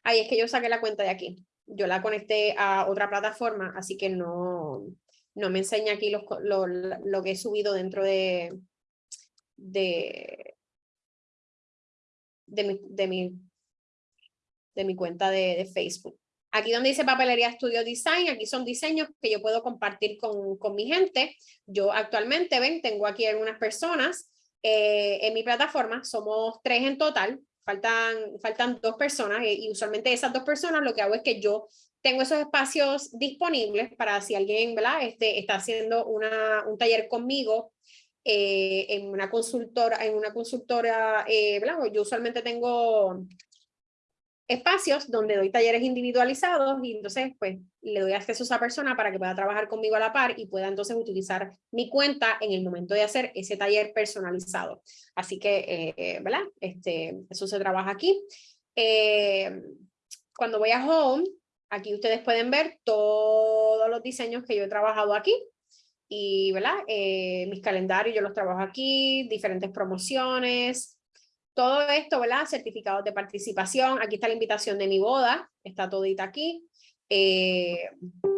Ahí es que yo saqué la cuenta de aquí. Yo la conecté a otra plataforma, así que no, no me enseña aquí los, lo, lo que he subido dentro de, de, de, mi, de, mi, de mi cuenta de, de Facebook. Aquí donde dice Papelería Studio Design, aquí son diseños que yo puedo compartir con, con mi gente. Yo actualmente, ven, tengo aquí algunas personas eh, en mi plataforma, somos tres en total, faltan, faltan dos personas eh, y usualmente esas dos personas lo que hago es que yo tengo esos espacios disponibles para si alguien ¿verdad? Este, está haciendo una, un taller conmigo eh, en una consultora, en una consultora eh, yo usualmente tengo espacios donde doy talleres individualizados y entonces pues le doy acceso a esa persona para que pueda trabajar conmigo a la par y pueda entonces utilizar mi cuenta en el momento de hacer ese taller personalizado. Así que, eh, ¿verdad? Este, eso se trabaja aquí. Eh, cuando voy a Home, aquí ustedes pueden ver todos los diseños que yo he trabajado aquí y, ¿verdad? Eh, mis calendarios yo los trabajo aquí, diferentes promociones, todo esto, ¿verdad? Certificados de participación. Aquí está la invitación de mi boda. Está todita aquí. Eh,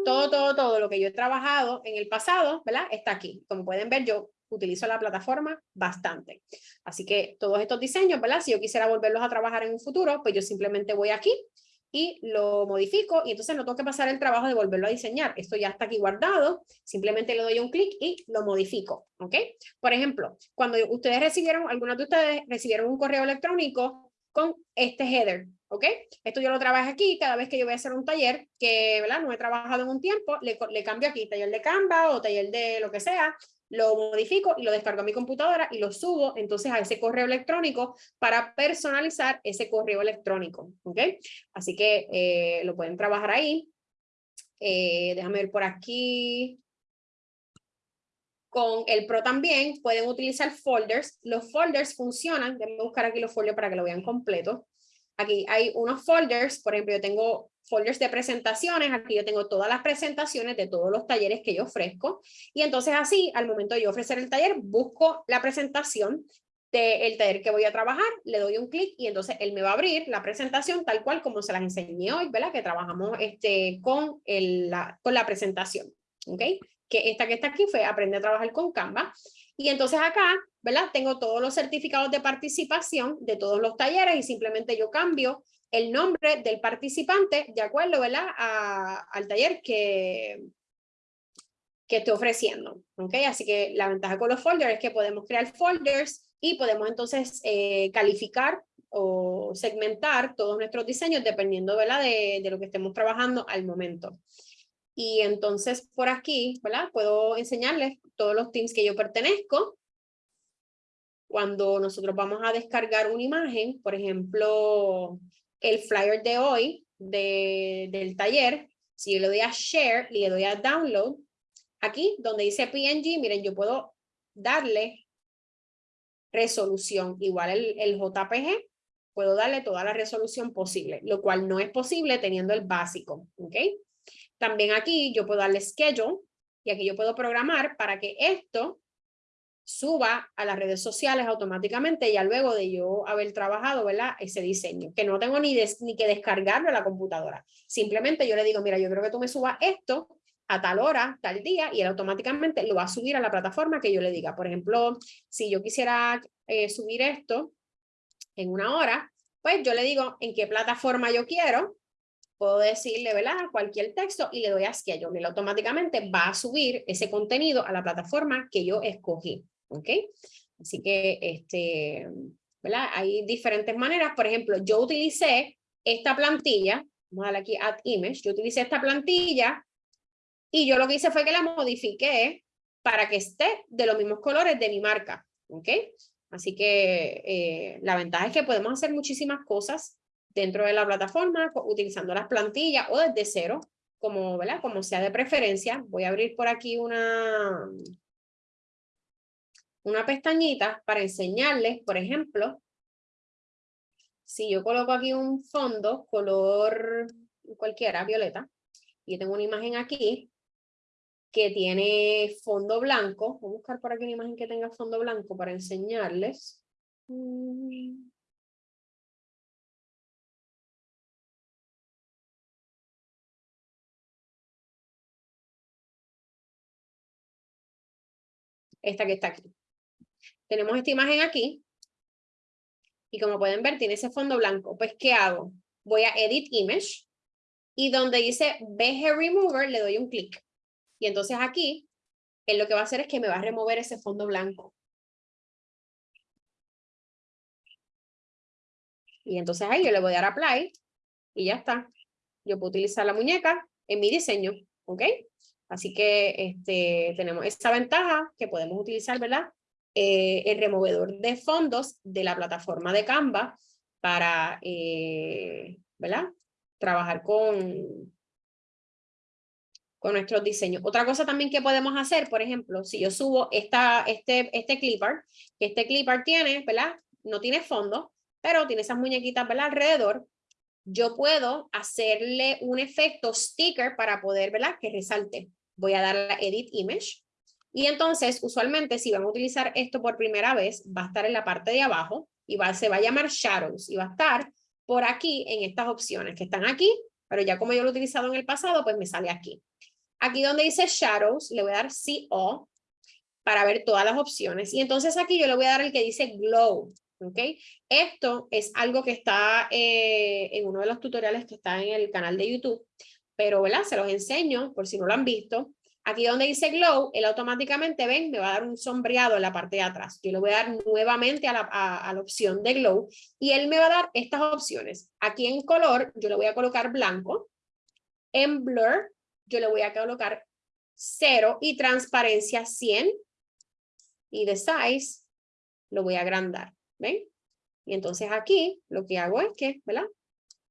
todo, todo, todo lo que yo he trabajado en el pasado, ¿verdad? Está aquí. Como pueden ver, yo utilizo la plataforma bastante. Así que todos estos diseños, ¿verdad? Si yo quisiera volverlos a trabajar en un futuro, pues yo simplemente voy aquí y lo modifico y entonces no tengo que pasar el trabajo de volverlo a diseñar. Esto ya está aquí guardado, simplemente le doy un clic y lo modifico, ¿ok? Por ejemplo, cuando ustedes recibieron, algunos de ustedes recibieron un correo electrónico con este header, ¿ok? Esto yo lo trabajo aquí, cada vez que yo voy a hacer un taller que, ¿verdad? No he trabajado en un tiempo, le, le cambio aquí taller de Canva o taller de lo que sea, lo modifico y lo descargo a mi computadora y lo subo entonces a ese correo electrónico para personalizar ese correo electrónico. Así que eh, lo pueden trabajar ahí. Eh, déjame ver por aquí. Con el Pro también pueden utilizar folders. Los folders funcionan, déjenme buscar aquí los folders para que lo vean completo. Aquí hay unos folders, por ejemplo, yo tengo folders de presentaciones, aquí yo tengo todas las presentaciones de todos los talleres que yo ofrezco, y entonces así, al momento de ofrecer el taller, busco la presentación del taller que voy a trabajar, le doy un clic y entonces él me va a abrir la presentación tal cual como se las enseñé hoy, ¿verdad? Que trabajamos este, con, el, la, con la presentación, ¿ok? Que esta que está aquí fue aprende a trabajar con Canva. Y entonces acá, ¿verdad? Tengo todos los certificados de participación de todos los talleres y simplemente yo cambio el nombre del participante de acuerdo ¿verdad? al taller que, que estoy ofreciendo. ¿okay? Así que la ventaja con los folders es que podemos crear folders y podemos entonces eh, calificar o segmentar todos nuestros diseños dependiendo ¿verdad? De lo que estemos trabajando al momento. Y entonces por aquí puedo enseñarles todos los teams que yo pertenezco. Cuando nosotros vamos a descargar una imagen, por ejemplo, el flyer de hoy de, del taller, si yo le doy a share, le doy a download, aquí donde dice PNG, miren, yo puedo darle resolución, igual el, el JPG, puedo darle toda la resolución posible, lo cual no es posible teniendo el básico, ¿ok? También aquí yo puedo darle schedule, y aquí yo puedo programar para que esto suba a las redes sociales automáticamente ya luego de yo haber trabajado ¿verdad? ese diseño, que no tengo ni, ni que descargarlo a la computadora. Simplemente yo le digo, mira, yo creo que tú me subas esto a tal hora, tal día, y él automáticamente lo va a subir a la plataforma que yo le diga. Por ejemplo, si yo quisiera eh, subir esto en una hora, pues yo le digo en qué plataforma yo quiero, puedo decirle, ¿verdad? Cualquier texto y le doy a schedule. Él automáticamente va a subir ese contenido a la plataforma que yo escogí. ¿Ok? Así que, este, ¿verdad? Hay diferentes maneras. Por ejemplo, yo utilicé esta plantilla. Vamos a darle aquí Add Image. Yo utilicé esta plantilla y yo lo que hice fue que la modifiqué para que esté de los mismos colores de mi marca. ¿Ok? Así que eh, la ventaja es que podemos hacer muchísimas cosas dentro de la plataforma utilizando las plantillas o desde cero, como, ¿verdad? como sea de preferencia. Voy a abrir por aquí una, una pestañita para enseñarles, por ejemplo, si yo coloco aquí un fondo color cualquiera, violeta, y tengo una imagen aquí que tiene fondo blanco, voy a buscar por aquí una imagen que tenga fondo blanco para enseñarles. Mm. Esta que está aquí. Tenemos esta imagen aquí. Y como pueden ver, tiene ese fondo blanco. Pues, ¿qué hago? Voy a Edit Image. y donde dice BG Remover le doy un clic. Y entonces aquí, él lo que va a hacer es que me va a remover ese fondo blanco. Y entonces ahí yo le voy a dar Apply y ya está. Yo puedo utilizar la muñeca en mi diseño, ¿ok? Así que este, tenemos esta ventaja que podemos utilizar, ¿verdad? Eh, el removedor de fondos de la plataforma de Canva para, eh, ¿verdad? Trabajar con, con nuestros diseños. Otra cosa también que podemos hacer, por ejemplo, si yo subo esta, este, este clipper, que este clipper tiene, ¿verdad? No tiene fondo, pero tiene esas muñequitas, ¿verdad? Alrededor, yo puedo hacerle un efecto sticker para poder, ¿verdad? Que resalte. Voy a dar a Edit Image. Y entonces, usualmente, si van a utilizar esto por primera vez, va a estar en la parte de abajo y va, se va a llamar Shadows y va a estar por aquí en estas opciones que están aquí, pero ya como yo lo he utilizado en el pasado, pues me sale aquí. Aquí donde dice Shadows, le voy a dar CO para ver todas las opciones. Y entonces aquí yo le voy a dar el que dice Glow. ¿ok? Esto es algo que está eh, en uno de los tutoriales que está en el canal de YouTube, pero ¿verdad? se los enseño por si no lo han visto. Aquí donde dice glow, él automáticamente, ven, me va a dar un sombreado en la parte de atrás. Yo le voy a dar nuevamente a la, a la opción de glow y él me va a dar estas opciones. Aquí en color, yo le voy a colocar blanco. En blur, yo le voy a colocar 0 y transparencia 100. Y de size, lo voy a agrandar. ¿Ven? Y entonces aquí lo que hago es que, ¿verdad?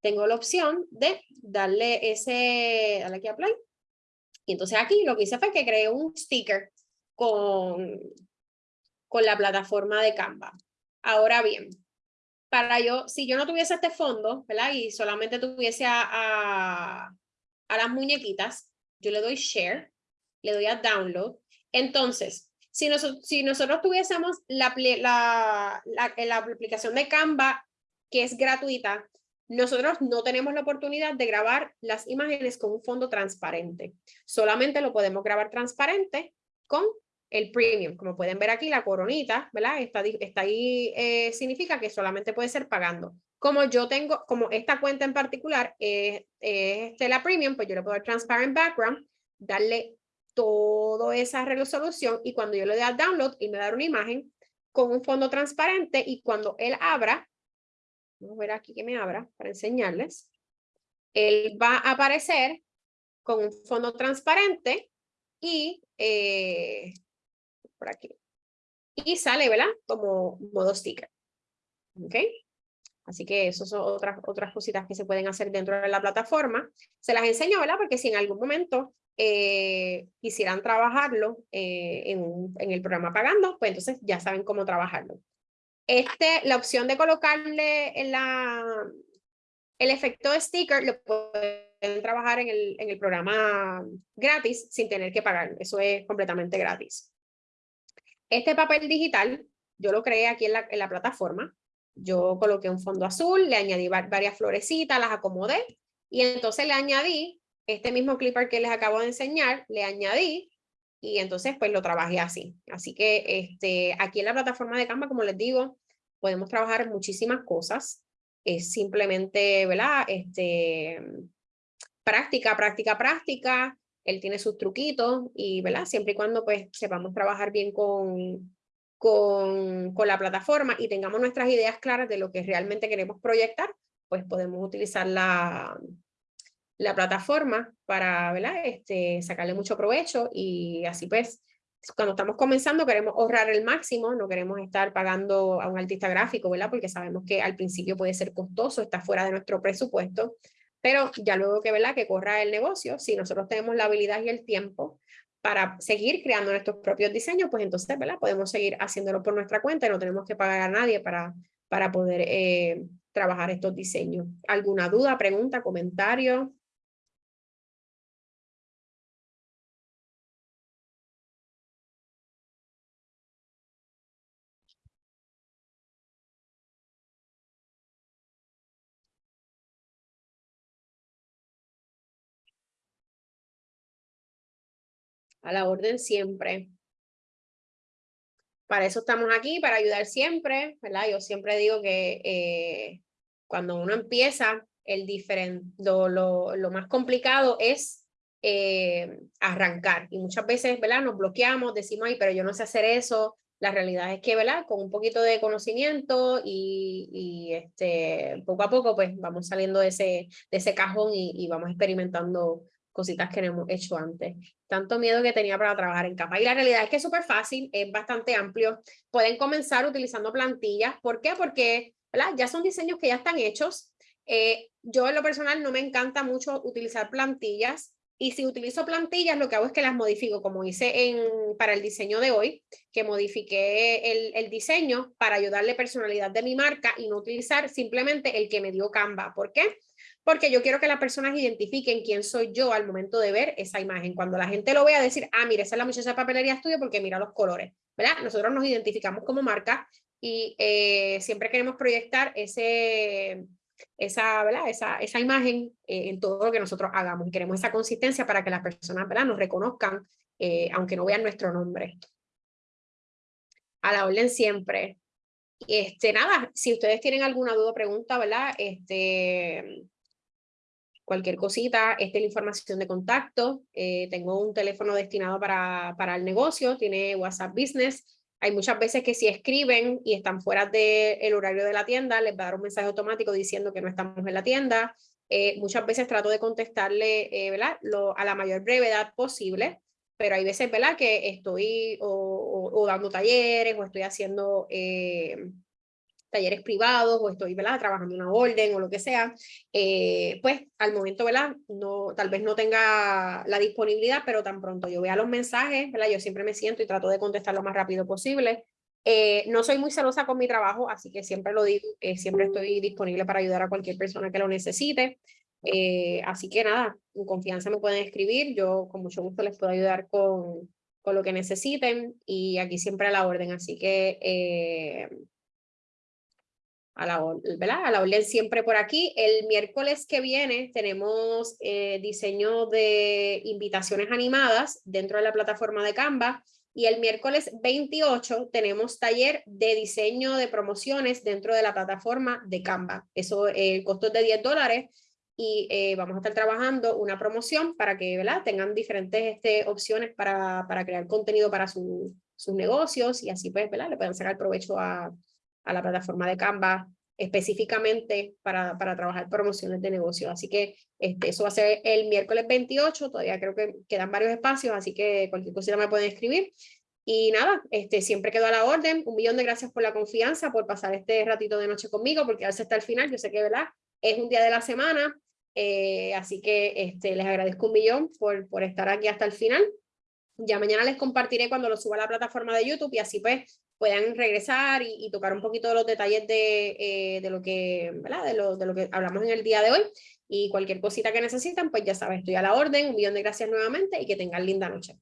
Tengo la opción de darle ese, darle aquí a. Y entonces aquí lo que hice fue que creé un sticker con, con la plataforma de Canva. Ahora bien, para yo, si yo no tuviese este fondo, ¿verdad? Y solamente tuviese a, a, las muñequitas, yo le doy share, le doy a download. Entonces, si, si nosotros tuviésemos la, la, la, aplicación de Canva, que es gratuita, nosotros no tenemos la oportunidad de grabar las imágenes con un fondo transparente. Solamente lo podemos grabar transparente con el premium. Como pueden ver aquí, la coronita, ¿verdad? Está, está ahí, eh, significa que solamente puede ser pagando. Como yo tengo, como esta cuenta en particular es este, la premium, pues yo le puedo dar transparent background, darle toda esa resolución y cuando yo le doy a download, y me da una imagen con un fondo transparente y cuando él abra, vamos a ver aquí que me abra para enseñarles, él va a aparecer con un fondo transparente y eh, por aquí. Y sale, ¿verdad? Como modo sticker. ¿Ok? Así que eso son otras, otras cositas que se pueden hacer dentro de la plataforma. Se las enseño, ¿verdad? Porque si en algún momento eh, quisieran trabajarlo eh, en, en, el programa pagando, pues entonces ya saben cómo trabajarlo. Este, la opción de colocarle la, el efecto de sticker lo pueden trabajar en el, en el programa gratis sin tener que pagar. Eso es completamente gratis. Este papel digital, yo lo creé aquí en la, en la plataforma. Yo coloqué un fondo azul, le añadí varias florecitas, las acomodé y entonces le añadí este mismo clipper que les acabo de enseñar, le añadí y entonces pues lo trabajé así. Así que este, aquí en la plataforma de Canva, como les digo, podemos trabajar muchísimas cosas. Es simplemente, ¿verdad? Este, práctica, práctica, práctica. Él tiene sus truquitos y, ¿verdad? Siempre y cuando pues sepamos trabajar bien con, con, con la plataforma y tengamos nuestras ideas claras de lo que realmente queremos proyectar, pues podemos utilizar la, la plataforma para ¿verdad? Este, sacarle mucho provecho y así pues cuando estamos comenzando queremos ahorrar el máximo, no queremos estar pagando a un artista gráfico, ¿verdad? Porque sabemos que al principio puede ser costoso, está fuera de nuestro presupuesto, pero ya luego que, ¿verdad? Que corra el negocio, si nosotros tenemos la habilidad y el tiempo para seguir creando nuestros propios diseños, pues entonces, ¿verdad? Podemos seguir haciéndolo por nuestra cuenta y no tenemos que pagar a nadie para, para poder eh, trabajar estos diseños. ¿Alguna duda, pregunta, comentario? A la orden siempre. Para eso estamos aquí, para ayudar siempre, ¿verdad? Yo siempre digo que eh, cuando uno empieza, el diferente, lo, lo, más complicado es eh, arrancar. Y muchas veces, ¿verdad? Nos bloqueamos, decimos, ay, pero yo no sé hacer eso. La realidad es que, ¿verdad? Con un poquito de conocimiento y, y este, poco a poco, pues vamos saliendo de ese, de ese cajón y, y vamos experimentando cositas que no hemos hecho antes. Tanto miedo que tenía para trabajar en capa. Y la realidad es que es súper fácil, es bastante amplio. Pueden comenzar utilizando plantillas. ¿Por qué? Porque ¿verdad? ya son diseños que ya están hechos. Eh, yo en lo personal no me encanta mucho utilizar plantillas. Y si utilizo plantillas, lo que hago es que las modifico, como hice en, para el diseño de hoy, que modifiqué el, el diseño para ayudarle personalidad de mi marca y no utilizar simplemente el que me dio Canva. ¿Por qué? Porque yo quiero que las personas identifiquen quién soy yo al momento de ver esa imagen. Cuando la gente lo vea, decir, ah, mira, esa es la muchacha de papelería estudio porque mira los colores, ¿verdad? Nosotros nos identificamos como marca y eh, siempre queremos proyectar ese, esa, ¿verdad? Esa, esa imagen eh, en todo lo que nosotros hagamos y queremos esa consistencia para que las personas ¿verdad? nos reconozcan, eh, aunque no vean nuestro nombre. A la orden siempre. Este, nada, si ustedes tienen alguna duda o pregunta, ¿verdad? Este, cualquier cosita, esta es la información de contacto, eh, tengo un teléfono destinado para, para el negocio, tiene WhatsApp Business, hay muchas veces que si escriben y están fuera del horario de la tienda, les va a dar un mensaje automático diciendo que no estamos en la tienda, eh, muchas veces trato de contestarle eh. Lo, a la mayor brevedad posible, pero hay veces ¿verdad? que estoy o, o, dando talleres o estoy haciendo talleres privados o estoy ¿verdad? trabajando una orden o lo que sea, eh, pues al momento ¿verdad? No, tal vez no tenga la disponibilidad, pero tan pronto yo vea los mensajes, ¿verdad? yo siempre me siento y trato de contestar lo más rápido posible. Eh, no soy muy celosa con mi trabajo, así que siempre lo digo, eh, siempre estoy disponible para ayudar a cualquier persona que lo necesite. así que nada, en confianza me pueden escribir, yo con mucho gusto les puedo ayudar con, con lo que necesiten y aquí siempre a la orden, así que a la, ¿verdad? a la orden siempre por aquí. El miércoles que viene tenemos eh, diseño de invitaciones animadas dentro de la plataforma de Canva y el miércoles 28 tenemos taller de diseño de promociones dentro de la plataforma de Canva. Eso, el costo es de 10 dólares y eh, vamos a estar trabajando una promoción para que ¿verdad? tengan diferentes este, opciones para, para crear contenido para sus negocios y así pues ¿verdad? le puedan sacar provecho a, a la plataforma de Canva específicamente para, para trabajar promociones de negocio. Así que este, eso va a ser el miércoles 28, todavía creo que quedan varios espacios, así que cualquier cosita me pueden escribir. Y nada, este, siempre quedo a la orden. Un millón de gracias por la confianza, por pasar este ratito de noche conmigo, porque a veces está el final, yo sé que ¿verdad? es un día de la semana, eh, así que este, les agradezco un millón por, por estar aquí hasta el final. Ya mañana les compartiré cuando lo suba a la plataforma de YouTube y así pues puedan regresar y, tocar un poquito de los detalles de, eh, de lo que. De, lo, de lo que hablamos en el día de hoy. Y cualquier cosita que necesitan, pues ya saben, estoy a la orden. Un millón de gracias nuevamente y que tengan linda noche.